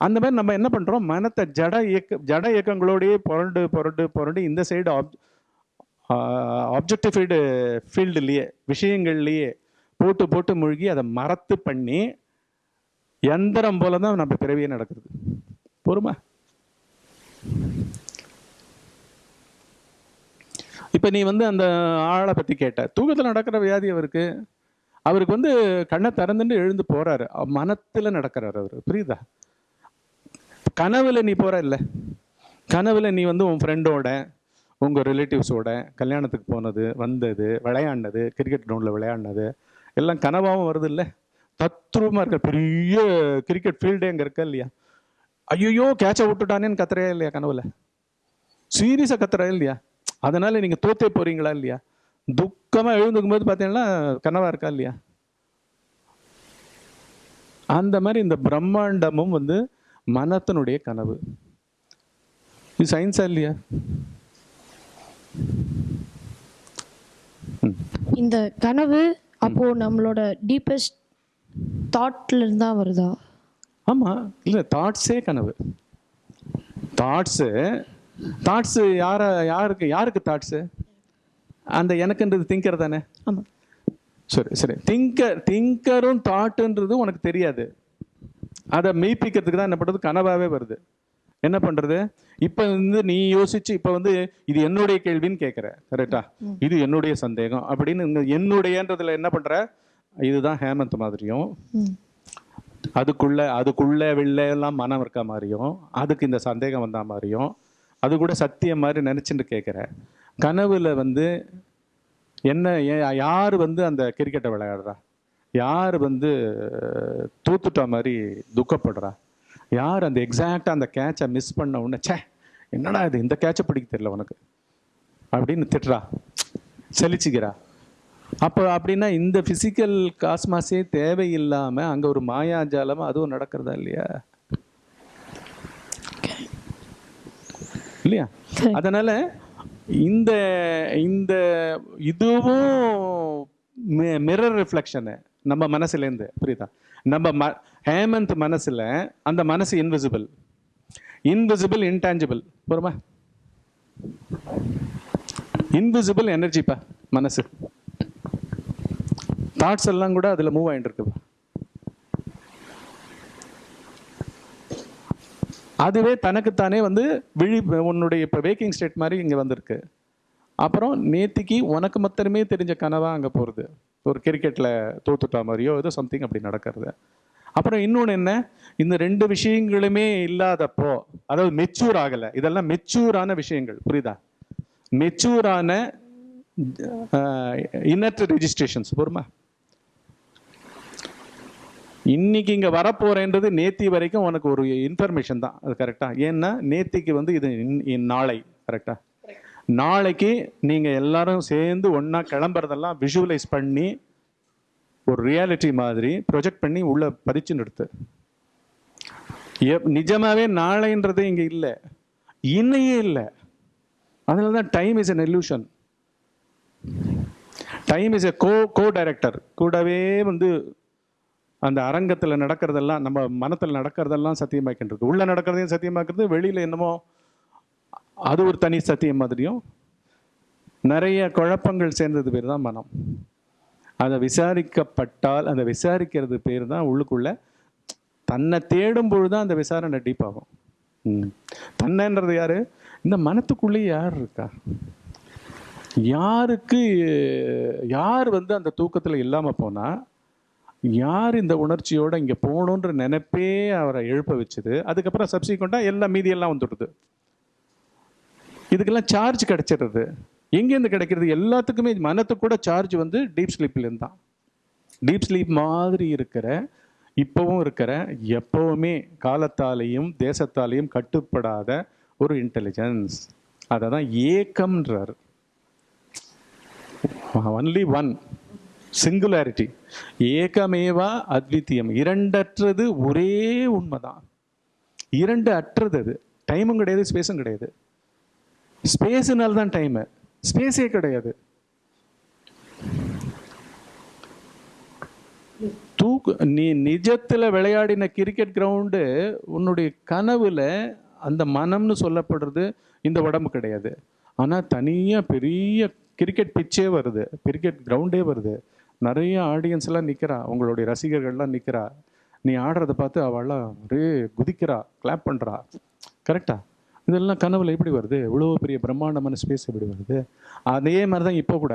அந்த மாதிரி நம்ம என்ன பண்ணுறோம் மனத்தை ஜட இயக்க ஜட இயக்கங்களோடையே புரண்டு புரண்டு புரண்டு இந்த சைடு ஆப் ஆப்ஜெக்டிஃபைடு ஃபீல்டுலேயே விஷயங்கள்லேயே போட்டு போட்டு மூழ்கி அதை மரத்து பண்ணி எந்திரம் போல தான் நம்ம பிறவியே நடக்கிறது. பொறுமா. இப்போ நீ வந்து அந்த ஆளை பற்றி கேட்ட தூக்கத்தில் நடக்கிற வியாதி அவருக்கு. அவருக்கு வந்து கண்ணை திறந்துட்டு எழுந்து போகிறாரு மனத்தில் நடக்கிறார் அவர். புரியுதா? கனவுல நீ போற இல்ல. கனவுல நீ வந்து உன் ஃப்ரெண்டோட உங்க ரிலேட்டிவ்ஸோட கல்யாணத்துக்கு போனது வந்தது விளையாடினது கிரிக்கெட் கிரவுண்டில் விளையாடினது எல்லாம் கனவாகவும் வருது இல்லை? தத்ரூபமாக இருக்க பெரிய கிரிக்கெட் ஃபீல்டே அங்கே இருக்கா இல்லையா? ஐயோ கேட்சை விட்டுட்டானேன்னு கத்துறையா இல்லையா கனவுல? சீரியஸாக கத்துறா இல்லையா? அதனால நீங்க தோத்தே போறீங்களா இல்லையா? துக்கமா எழுந்துக்கும் போது பார்த்தீங்கன்னா கனவா இருக்கா இல்லையா? அந்த மாதிரி இந்த பிரம்மாண்டமும் வந்து மனத்தினுடைய கனவு. இது சயின்ஸா இல்லையா? இந்த கனவு அப்போ நம்மளோட டீப்பஸ்ட் தாட்ல இருந்தா வருதா? ஆமா. இல்ல தாட்ஸே கனவு. தாட்ஸு தாட்ஸு யார யாருக்கு யாருக்கு தாட்ஸு அந்த எனக்குன்றது திங்கர் தானே? ஆமா. சரி சரி. திங்கர் திங்கரும் தாட்டுன்றது உனக்கு தெரியாது. அதை மெய்ப்பிக்கிறதுக்கு தான் என்ன பண்ணுறது கனவாவே வருது. என்ன பண்றது? இப்போ வந்து நீ யோசிச்சு இப்போ வந்து இது என்னுடைய கேள்வின்னு கேட்குற கரெக்டா இது என்னுடைய சந்தேகம். அப்படின்னு என்னுடையன்றதுல என்ன பண்ற? இதுதான் ஹேமந்த் மாதிரியும் அதுக்குள்ள அதுக்குள்ள வெளில எல்லாம் மனம் இருக்க மாதிரியும் அதுக்கு இந்த சந்தேகம் வந்த மாதிரியும் அது கூட சத்தியம் மாதிரி நினைச்சுட்டு கேட்குற கனவுல வந்து என்ன யார் வந்து அந்த கிரிக்கெட்டை விளையாடுறா? யார் வந்து தூத்துட்டா மாதிரி துக்கப்படுறா? யார் அந்த எக்ஸாக்டாக அந்த கேட்சை மிஸ் பண்ண உடனே ச்சே என்னடா இது? இந்த கேட்சை பிடிக்க தெரியல உனக்கு. அப்படின்னு திட்டுறா. செலிச்சுக்கிறா. அப்போ அப்படின்னா இந்த ஃபிசிக்கல் காஸ்மாஸே தேவையில்லாம அங்க ஒரு மாயாஜாலம் அதுவும் நடக்கிறதா இல்லையா? இல்லையா. அதனால இந்த இந்த இதுவும் மிரர் ரிஃப்ளெக்ஷனு நம்ம மனசுலேருந்து புரியுதா? நம்ம ம ஹேமந்த் மனசில் அந்த மனசு இன்விசிபிள் இன்விசிபிள் இன்டான்ஜிபிள் போருமா இன்விசிபிள் எனர்ஜிப்பா மனசு. தாட்ஸ் எல்லாம் கூட அதில் மூவ் ஆகிட்டு இருக்குப்பா அதுவே தனக்குத்தானே வந்து விழி உன்னுடைய இப்போ வேக்கிங் ஸ்டேட் மாதிரி இங்கே வந்திருக்கு. அப்புறம் நேத்திக்கு உனக்கு மாத்திரமே தெரிஞ்ச கனவாக அங்கே போகிறது ஒரு கிரிக்கெட்டில் தோத்துட்டா மாதிரியோ ஏதோ சம்திங் அப்படி நடக்கிறது. அப்புறம் இன்னொன்று என்ன? இந்த ரெண்டு விஷயங்களுமே இல்லாதப்போ அதாவது மெச்சூர் ஆகலை. இதெல்லாம் மெச்சூரான விஷயங்கள். புரியுதா? மெச்சூரான இன்னற்ற ரெஜிஸ்ட்ரேஷன்ஸ் பொறுமா. இன்னைக்கு இங்கே வரப்போறேன்றது நேத்தி வரைக்கும் உனக்கு ஒரு இன்ஃபர்மேஷன் தான். அது கரெக்டாக ஏன்னா நேத்திக்கு வந்து இது இன்- இன் நாளை. கரெக்டாக நாளைக்கு நீங்கள் எல்லாரும் சேர்ந்து ஒன்றா கிளம்புறதெல்லாம் விஷுவலைஸ் பண்ணி ஒரு ரியாலிட்டி மாதிரி ப்ரொஜெக்ட் பண்ணி உள்ளே பதிச்சு நிறுத்து. எப்- நிஜமாகவே நாளைன்றது இங்கே இல்லை. இன்னையே இல்லை. அதனால தான் time is a illusion. Time is a co co director கூடவே வந்து அந்த அரங்கத்தில் நடக்கிறதெல்லாம் நம்ம மனத்தில் நடக்கிறதெல்லாம் சத்தியமாக்கின்றது. உள்ளே நடக்கிறதையும் சத்தியமாக்குறது வெளியில் என்னமோ அது ஒரு தனி சத்தியம் மாதிரியும் நிறைய குழப்பங்கள் சேர்ந்தது பேர் தான் மனம். அதை விசாரிக்கப்பட்டால் அந்த விசாரிக்கிறது பேர் தான் உள்ளுக்குள்ள தன்னை தேடும் பொழுது தான் அந்த விசாரணை டீப்பாகும் ம். தன்னைன்றது யாரு? இந்த மனத்துக்குள்ளேயே யார் இருக்கா? யாருக்கு யார் வந்து அந்த தூக்கத்தில் இல்லாமல் போனால் யார் இந்த உணர்ச்சியோடு இங்கே போகணுன்ற நினைப்பே அவரை எழுப்ப வச்சுது. அதுக்கப்புறம் சப்சிக்வெண்டா எல்லாம் மீதியெல்லாம் வந்துடுது. இதுக்கெல்லாம் சார்ஜ் கிடைச்சிடுறது. எங்கேருந்து கிடைக்கிறது? எல்லாத்துக்குமே மனத்துக்கு கூட சார்ஜ் வந்து டீப் ஸ்லீப்லேருந்து தான். டீப் ஸ்லீப் மாதிரி இருக்கிற இப்போவும் இருக்கிற எப்பவுமே காலத்தாலையும் தேசத்தாலையும் கட்டுப்படாத ஒரு இன்டெலிஜென்ஸ் அதை தான் ஏக்கம்ன்றார். ஒன்லி ஒன் சிங்குலாரிட்டி ஏகமேவா அத்வித்தியம். இரண்டற்றது ஒரே உண்மைதான். இரண்டு அற்றது அது. டைமும் கிடையாது ஸ்பேஸும் கிடையாது. ஸ்பேஸுனால தான் டைமு ஸ்பேஸே கிடையாது. தூக்கு நீ நிஜத்தில் விளையாடின கிரிக்கெட் கிரவுண்டு உன்னுடைய கனவில் அந்த மனம்னு சொல்லப்படுறது இந்த உடம்பு கிடையாது. ஆனால் தனியாக பெரிய கிரிக்கெட் பிச்சே வருது. கிரிக்கெட் கிரவுண்டே வருது. நிறைய ஆடியன்ஸ் எல்லாம் உங்களுடைய ரசிகர்கள்லாம் நிற்கிறா நீ ஆடுறத பார்த்து அவள்லாம் ஒரே குதிக்கிறா கிளாப் பண்ணுறா கரெக்டா இதெல்லாம் கனவுல எப்படி வருது? இவ்வளோ பெரிய பிரம்மாண்டமான ஸ்பேஸ் எப்படி வருது? அதே மாதிரி தான் இப்போ கூட.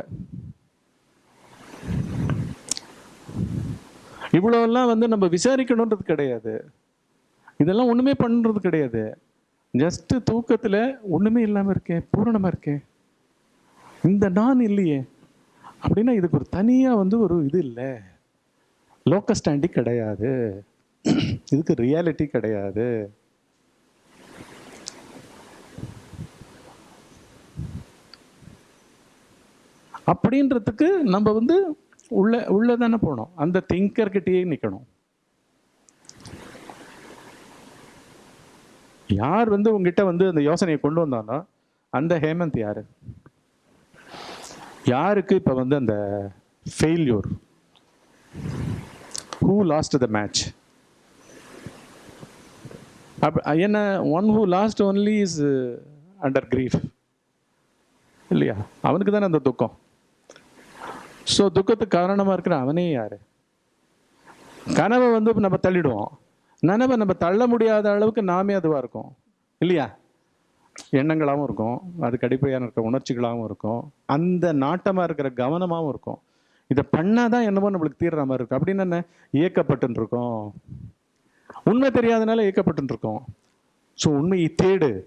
இவ்வளோலாம் வந்து நம்ம விசாரிக்கணுன்றது கிடையாது. இதெல்லாம் ஒண்ணுமே பண்ணுறது கிடையாது. ஜஸ்ட் தூக்கத்துல ஒண்ணுமே இல்லாம இருக்கேன் பூரணமா இருக்கேன் இந்த நான் இல்லையே. அப்படின்னா இதுக்கு ஒரு தனியா வந்து ஒரு இது இல்லை. லோக்கஸ்டாண்டி கிடையாது. இதுக்கு ரியாலிட்டி கிடையாது. அப்படின்றதுக்கு நம்ம வந்து உள்ள உள்ள தானே போகணும். அந்த திங்கர்கிட்டயே நிற்கணும் யார் வந்து உங்ககிட்ட வந்து அந்த யோசனையை கொண்டு வந்தானோ அந்த ஹேமந்த் யாரு? யாருக்கு இப்போ வந்து அந்த failure who lost the match up என்ன one who lost only is under grief இல்லையா? அவனுக்கு தானே அந்த துக்கம். ஸோ துக்கத்துக்கு காரணமாக இருக்கிற அவனே யார்? கனவை வந்து நம்ம தள்ளிடுவோம். நனவை நம்ம தள்ள முடியாத அளவுக்கு நாமே அதுவாக இருக்கும். இல்லையா? எண்ணங்களாகவும் இருக்கும். அதுக்கு அடிப்படையான இருக்க உணர்ச்சிகளாகவும் இருக்கும். அந்த நாட்டமாக இருக்கிற கவனமாகவும் இருக்கும். இதை பண்ணாதான் என்னமோ நம்மளுக்கு தீர்ற மாதிரி இருக்கும். அப்படின்னு என்ன? இயக்கப்பட்டுருக்கோம் உண்மை தெரியாதனால இயக்கப்பட்டுருக்கோம் ஸோ உண்மையை தேடு.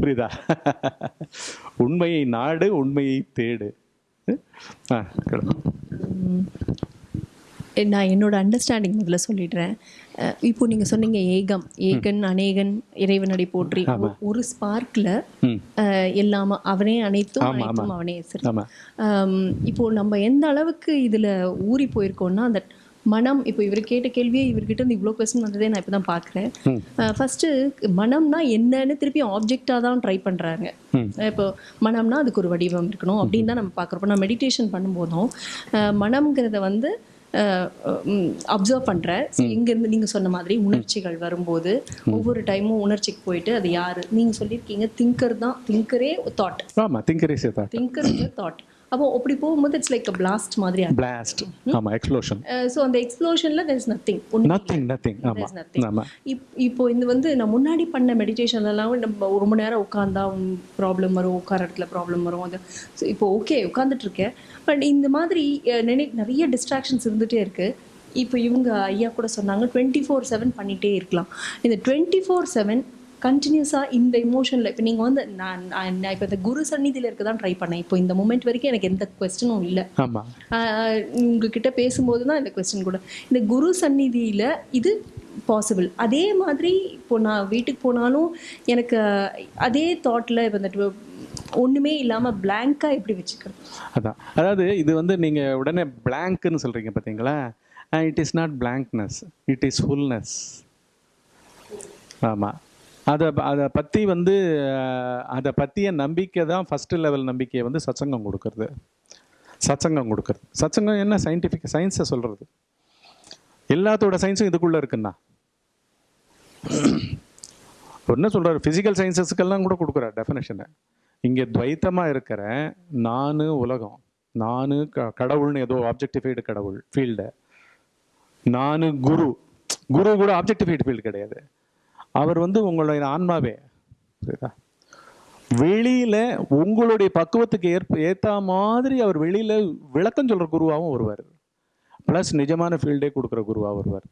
புரியுதா? உண்மையை நாடு உண்மையை தேடு. நான் என்னோட அண்டர்ஸ்டாண்டிங் முதல்ல சொல்லிடுறேன். இப்போ நீங்க சொன்னீங்க ஏகம். ஏகன் அநேகன் இறைவனடி போற்றி. ஒரு ஸ்பார்க்ல ம். எல்லாம அவனே அனைத்தும் அனைத்தும் அவனே. சரி. இப்போ நம்ம எந்த அளவுக்கு இதுல ஊறி போயிருக்கோம்னா அந்த மனம் இப்போ இவர் கேட்ட கேள்வியே இவர்கிட்ட இருந்து இவ்வளோ கொஸ்டின் வந்ததே நான் இப்போ தான் பார்க்குறேன் ஃபர்ஸ்ட் மனம்னா என்னன்னு திருப்பி ஆப்ஜெக்டாக தான் ட்ரை பண்றாங்க. ம். இப்போ மனம்னா அதுக்கு ஒரு வடிவம் இருக்கணும் அப்படின்னு தான் நம்ம பார்க்குறோம் நான் மெடிடேஷன் பண்ணும்போதும் மனம்ங்கிறத வந்து அப்சர்வ் பண்ணுறேன் இங்கேருந்து நீங்கள் சொன்ன மாதிரி உணர்ச்சிகள் வரும்போது ஒவ்வொரு டைமும் உணர்ச்சிக்கு போயிட்டு அது யாரு? நீங்கள் சொல்லியிருக்கீங்க திங்கர் தான். திங்கரே தாட் ஆமாம் திங்கரே திங்கர் தாட் அப்போ அப்படி போகும்போது இட்ஸ் லைக் அ பிளாஸ்ட் மாதிரி பிளாஸ்ட் ஆமாம் எக்ஸ்ப்ளோஷன் ஸோ அந்த எக்ஸ்ப்ளோஷனில் தெர் இஸ் ஆமாம் nothing. ஆமாம் இப் இப்போ இந்த வந்து நான் முன்னாடி பண்ண மெடிடேஷன்லாம் நம்ம ஒரு மணி நேரம் உட்காந்தா ப்ராப்ளம் வரும் உட்கார இடத்துல ப்ராப்ளம் வரும். அது ஸோ இப்போ ஓகே உட்காந்துட்டு இருக்கேன். பட் இந்த மாதிரி நினை நிறைய டிஸ்ட்ராக்ஷன்ஸ் இருந்துகிட்டே இருக்கு. இப்போ இவங்க ஐயா கூட சொன்னாங்க டுவெண்ட்டி ஃபோர் செவன் பண்ணிகிட்டே இருக்கலாம். இந்த டுவெண்ட்டி ஃபோர் செவன் கண்டினியூஸாக இந்த இமோஷனில் இப்போ நீங்கள் வந்து நான் நான் இப்போ இந்த குரு சந்நிதியில் இருக்க தான் ட்ரை பண்ணேன். இப்போ இந்த மூமெண்ட் வரைக்கும் எனக்கு எந்த கொஸ்டினும் இல்லை. ஆமாம் உங்ககிட்ட பேசும்போது தான் இந்த கொஸ்டின் கூட. இந்த குரு சந்நிதியில் இது பாசிபிள் அதே மாதிரி இப்போ நான் வீட்டுக்கு போனாலும் எனக்கு அதே தாட்டில் வந்துட்டு ஒன்றுமே இல்லாமல் பிளாங்காக எப்படி வச்சுக்கிறது? அதான். அதாவது இது வந்து நீங்கள் உடனே பிளாங்க்னு சொல்கிறீங்க பார்த்தீங்களா it is not blankness it is fullness ஆமாம் அதை அதை பற்றி வந்து அதை பற்றிய நம்பிக்கை தான் ஃபஸ்ட்டு லெவல் நம்பிக்கையை வந்து சச்சங்கம் கொடுக்கறது. சச்சங்கம் கொடுக்கறது. சச்சங்கம் என்ன? சயின்டிஃபிக் சயின்ஸை சொல்கிறது எல்லாத்தோட சயின்ஸும் இதுக்குள்ளே இருக்குன்னா. என்ன சொல்கிறார் ஃபிசிக்கல் சயின்சஸ்க்கெல்லாம் கூட கொடுக்குறார் டெஃபினேஷனை இங்கே துவைத்தமாக இருக்கிற நானு உலகம் நானு க கடவுள்னு ஏதோ ஆப்ஜெக்டிஃபைடு கடவுள் ஃபீல்டு நானு குரு. குரு கூட ஆப்ஜெக்டிஃபைடு ஃபீல்டு கிடையாது. அவர் வந்து உங்களுடைய ஆன்மாவே. புரியுதா வெளியில உங்களுடைய பக்குவத்துக்கு ஏற்ப ஏத்த மாதிரி அவர் வெளியில விளக்கம் சொல்ற குருவாகவும் வருவார் ப்ளஸ் நிஜமான ஃபீல்டே கொடுக்குற குருவாக வருவார்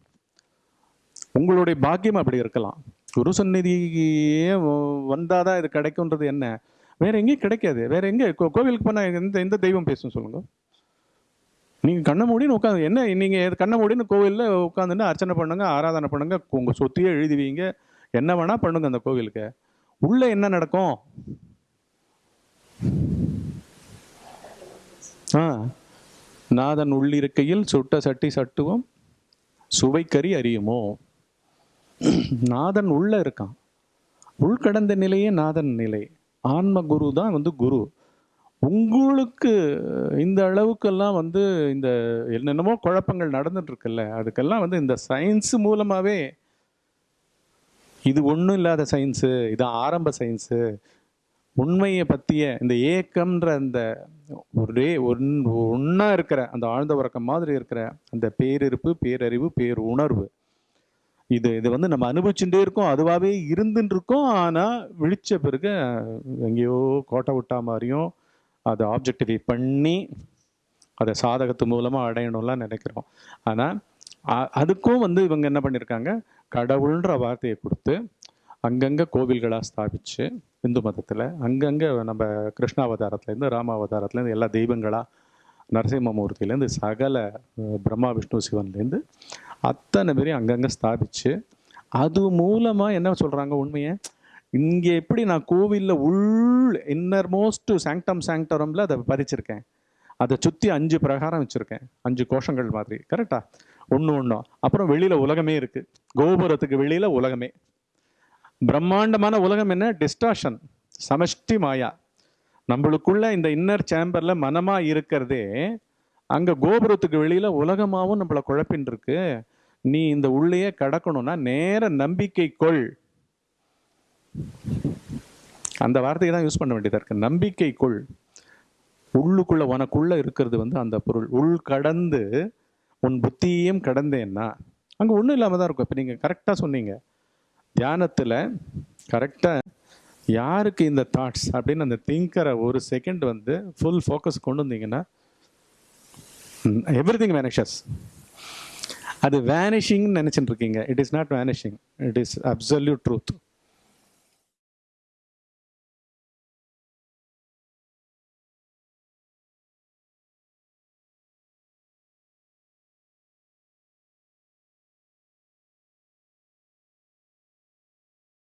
உங்களுடைய பாக்கியம் அப்படி இருக்கலாம். குரு சந்நிதியே வந்தால் தான் இது கிடைக்கும்ன்றது என்ன? வேற எங்கேயும் கிடைக்காது. வேற எங்கே? கோ- கோவிலுக்கு போனால் எந்த எந்த தெய்வம் பேசும் சொல்லுங்க. நீங்கள் கண்ண மூடின்னு உட்காந்து என்ன நீங்கள் கண்ண மூடின்னு கோவிலில் உட்காந்துன்னு அர்ச்சனை பண்ணுங்க ஆராதனை பண்ணுங்க உங்கள் சொத்தையே எழுதுவீங்க என்ன வேணா பண்ணுங்க அந்த கோவிலுக்கு. உள்ள என்ன நடக்கும்? ஆ. நாதன் உள்ளிருக்கையில் சுட்ட சட்டி சட்டுவோம் சுவைக்கறி அறியுமோ? நாதன் உள்ள இருக்கான். உள்கடந்த நிலையே நாதன் நிலை. ஆன்ம குரு தான் வந்து குரு. உங்களுக்கு இந்த அளவுக்கெல்லாம் வந்து இந்த என்னென்னமோ குழப்பங்கள் நடந்துட்டு இருக்குல்ல அதுக்கெல்லாம் வந்து இந்த சயின்ஸ் மூலமாவே இது ஒன்றும் இல்லாத சயின்ஸு இது ஆரம்ப சயின்ஸு உண்மையை பற்றிய இந்த ஏக்கம்ன்ற அந்த ஒரே ஒன் ஒன்றா இருக்கிற அந்த ஆழ்ந்த உறக்கம் மாதிரி இருக்கிற அந்த பேரிருப்பு பேரறிவு பேர் உணர்வு இது இது வந்து நம்ம அனுபவிச்சுட்டே இருக்கோம் அதுவாகவே இருந்துட்டு இருக்கோம் ஆனால் விழிச்ச பிறகு எங்கேயோ கோட்டை விட்டா மாதிரியும் அதை ஆப்ஜெக்டிஃபை பண்ணி அதை சாதகத்து மூலமாக அடையணும்லாம் நினைக்கிறோம். ஆனால் அதுக்கும் வந்து இவங்க என்ன பண்ணியிருக்காங்க கடவுள்ன்ற வார்த்தையை கொடுத்து அங்கங்கே கோவில்களாக ஸ்தாபித்து இந்து மதத்தில் அங்கங்கே நம்ம கிருஷ்ணாவதாரத்துலேருந்து ராமாவதாரத்துலேருந்து எல்லா தெய்வங்களாக நரசிம்மமூர்த்தியிலேருந்து சகல பிரம்மா விஷ்ணு சிவன்லேருந்து அத்தனை பேரையும் அங்கங்கே ஸ்தாபிச்சு அது மூலமாக என்ன சொல்கிறாங்க உண்மையை? இங்கே எப்படி நான் கோவிலில் உள் இன்னர் மோஸ்ட் சாங்டம் சாங்டரமில் அதை பதிச்சிருக்கேன் அதை சுற்றி அஞ்சு பிரகாரம் வச்சுருக்கேன். அஞ்சு கோஷங்கள் மாதிரி. கரெக்டாக ஒன்று ஒன்றும் அப்புறம் வெளியில் உலகமே இருக்குது கோபுரத்துக்கு வெளியில் உலகமே. பிரம்மாண்டமான உலகம் என்ன? டிஸ்டாஷன் சமஷ்டி மாயா. நம்மளுக்குள்ள இந்த இன்னர் சேம்பரில் மனமாக இருக்கிறதே அங்கே கோபுரத்துக்கு வெளியில் உலகமாகவும் நம்மள குழப்பின் இருக்கு நீ இந்த உள்ளேயே கடக்கணும்னா நேர நம்பிக்கை கொள். அந்த வார்த்தையை தான் யூஸ் பண்ண வேண்டியதாக இருக்கு. நம்பிக்கை கொள். உள்ளுக்குள்ள உனக்குள்ள இருக்கிறது வந்து அந்த பொருள். உள் கடந்து உன் புத்தியையும் கடந்தேன்னா அங்கே ஒன்றும் இல்லாமல் தான் இருக்கும். இப்போ நீங்கள் கரெக்டாக சொன்னீங்க. தியானத்தில் கரெக்டாக யாருக்கு இந்த தாட்ஸ் அப்படின்னு அந்த திங்கரை ஒரு செகண்ட் வந்து ஃபுல் ஃபோக்கஸ் கொண்டு வந்தீங்கன்னா எவ்ரி திங் வேனிஷஸ் அது வேனிஷிங்னு நினச்சிட்டு இருக்கீங்க. It is not vanishing it is absolute truth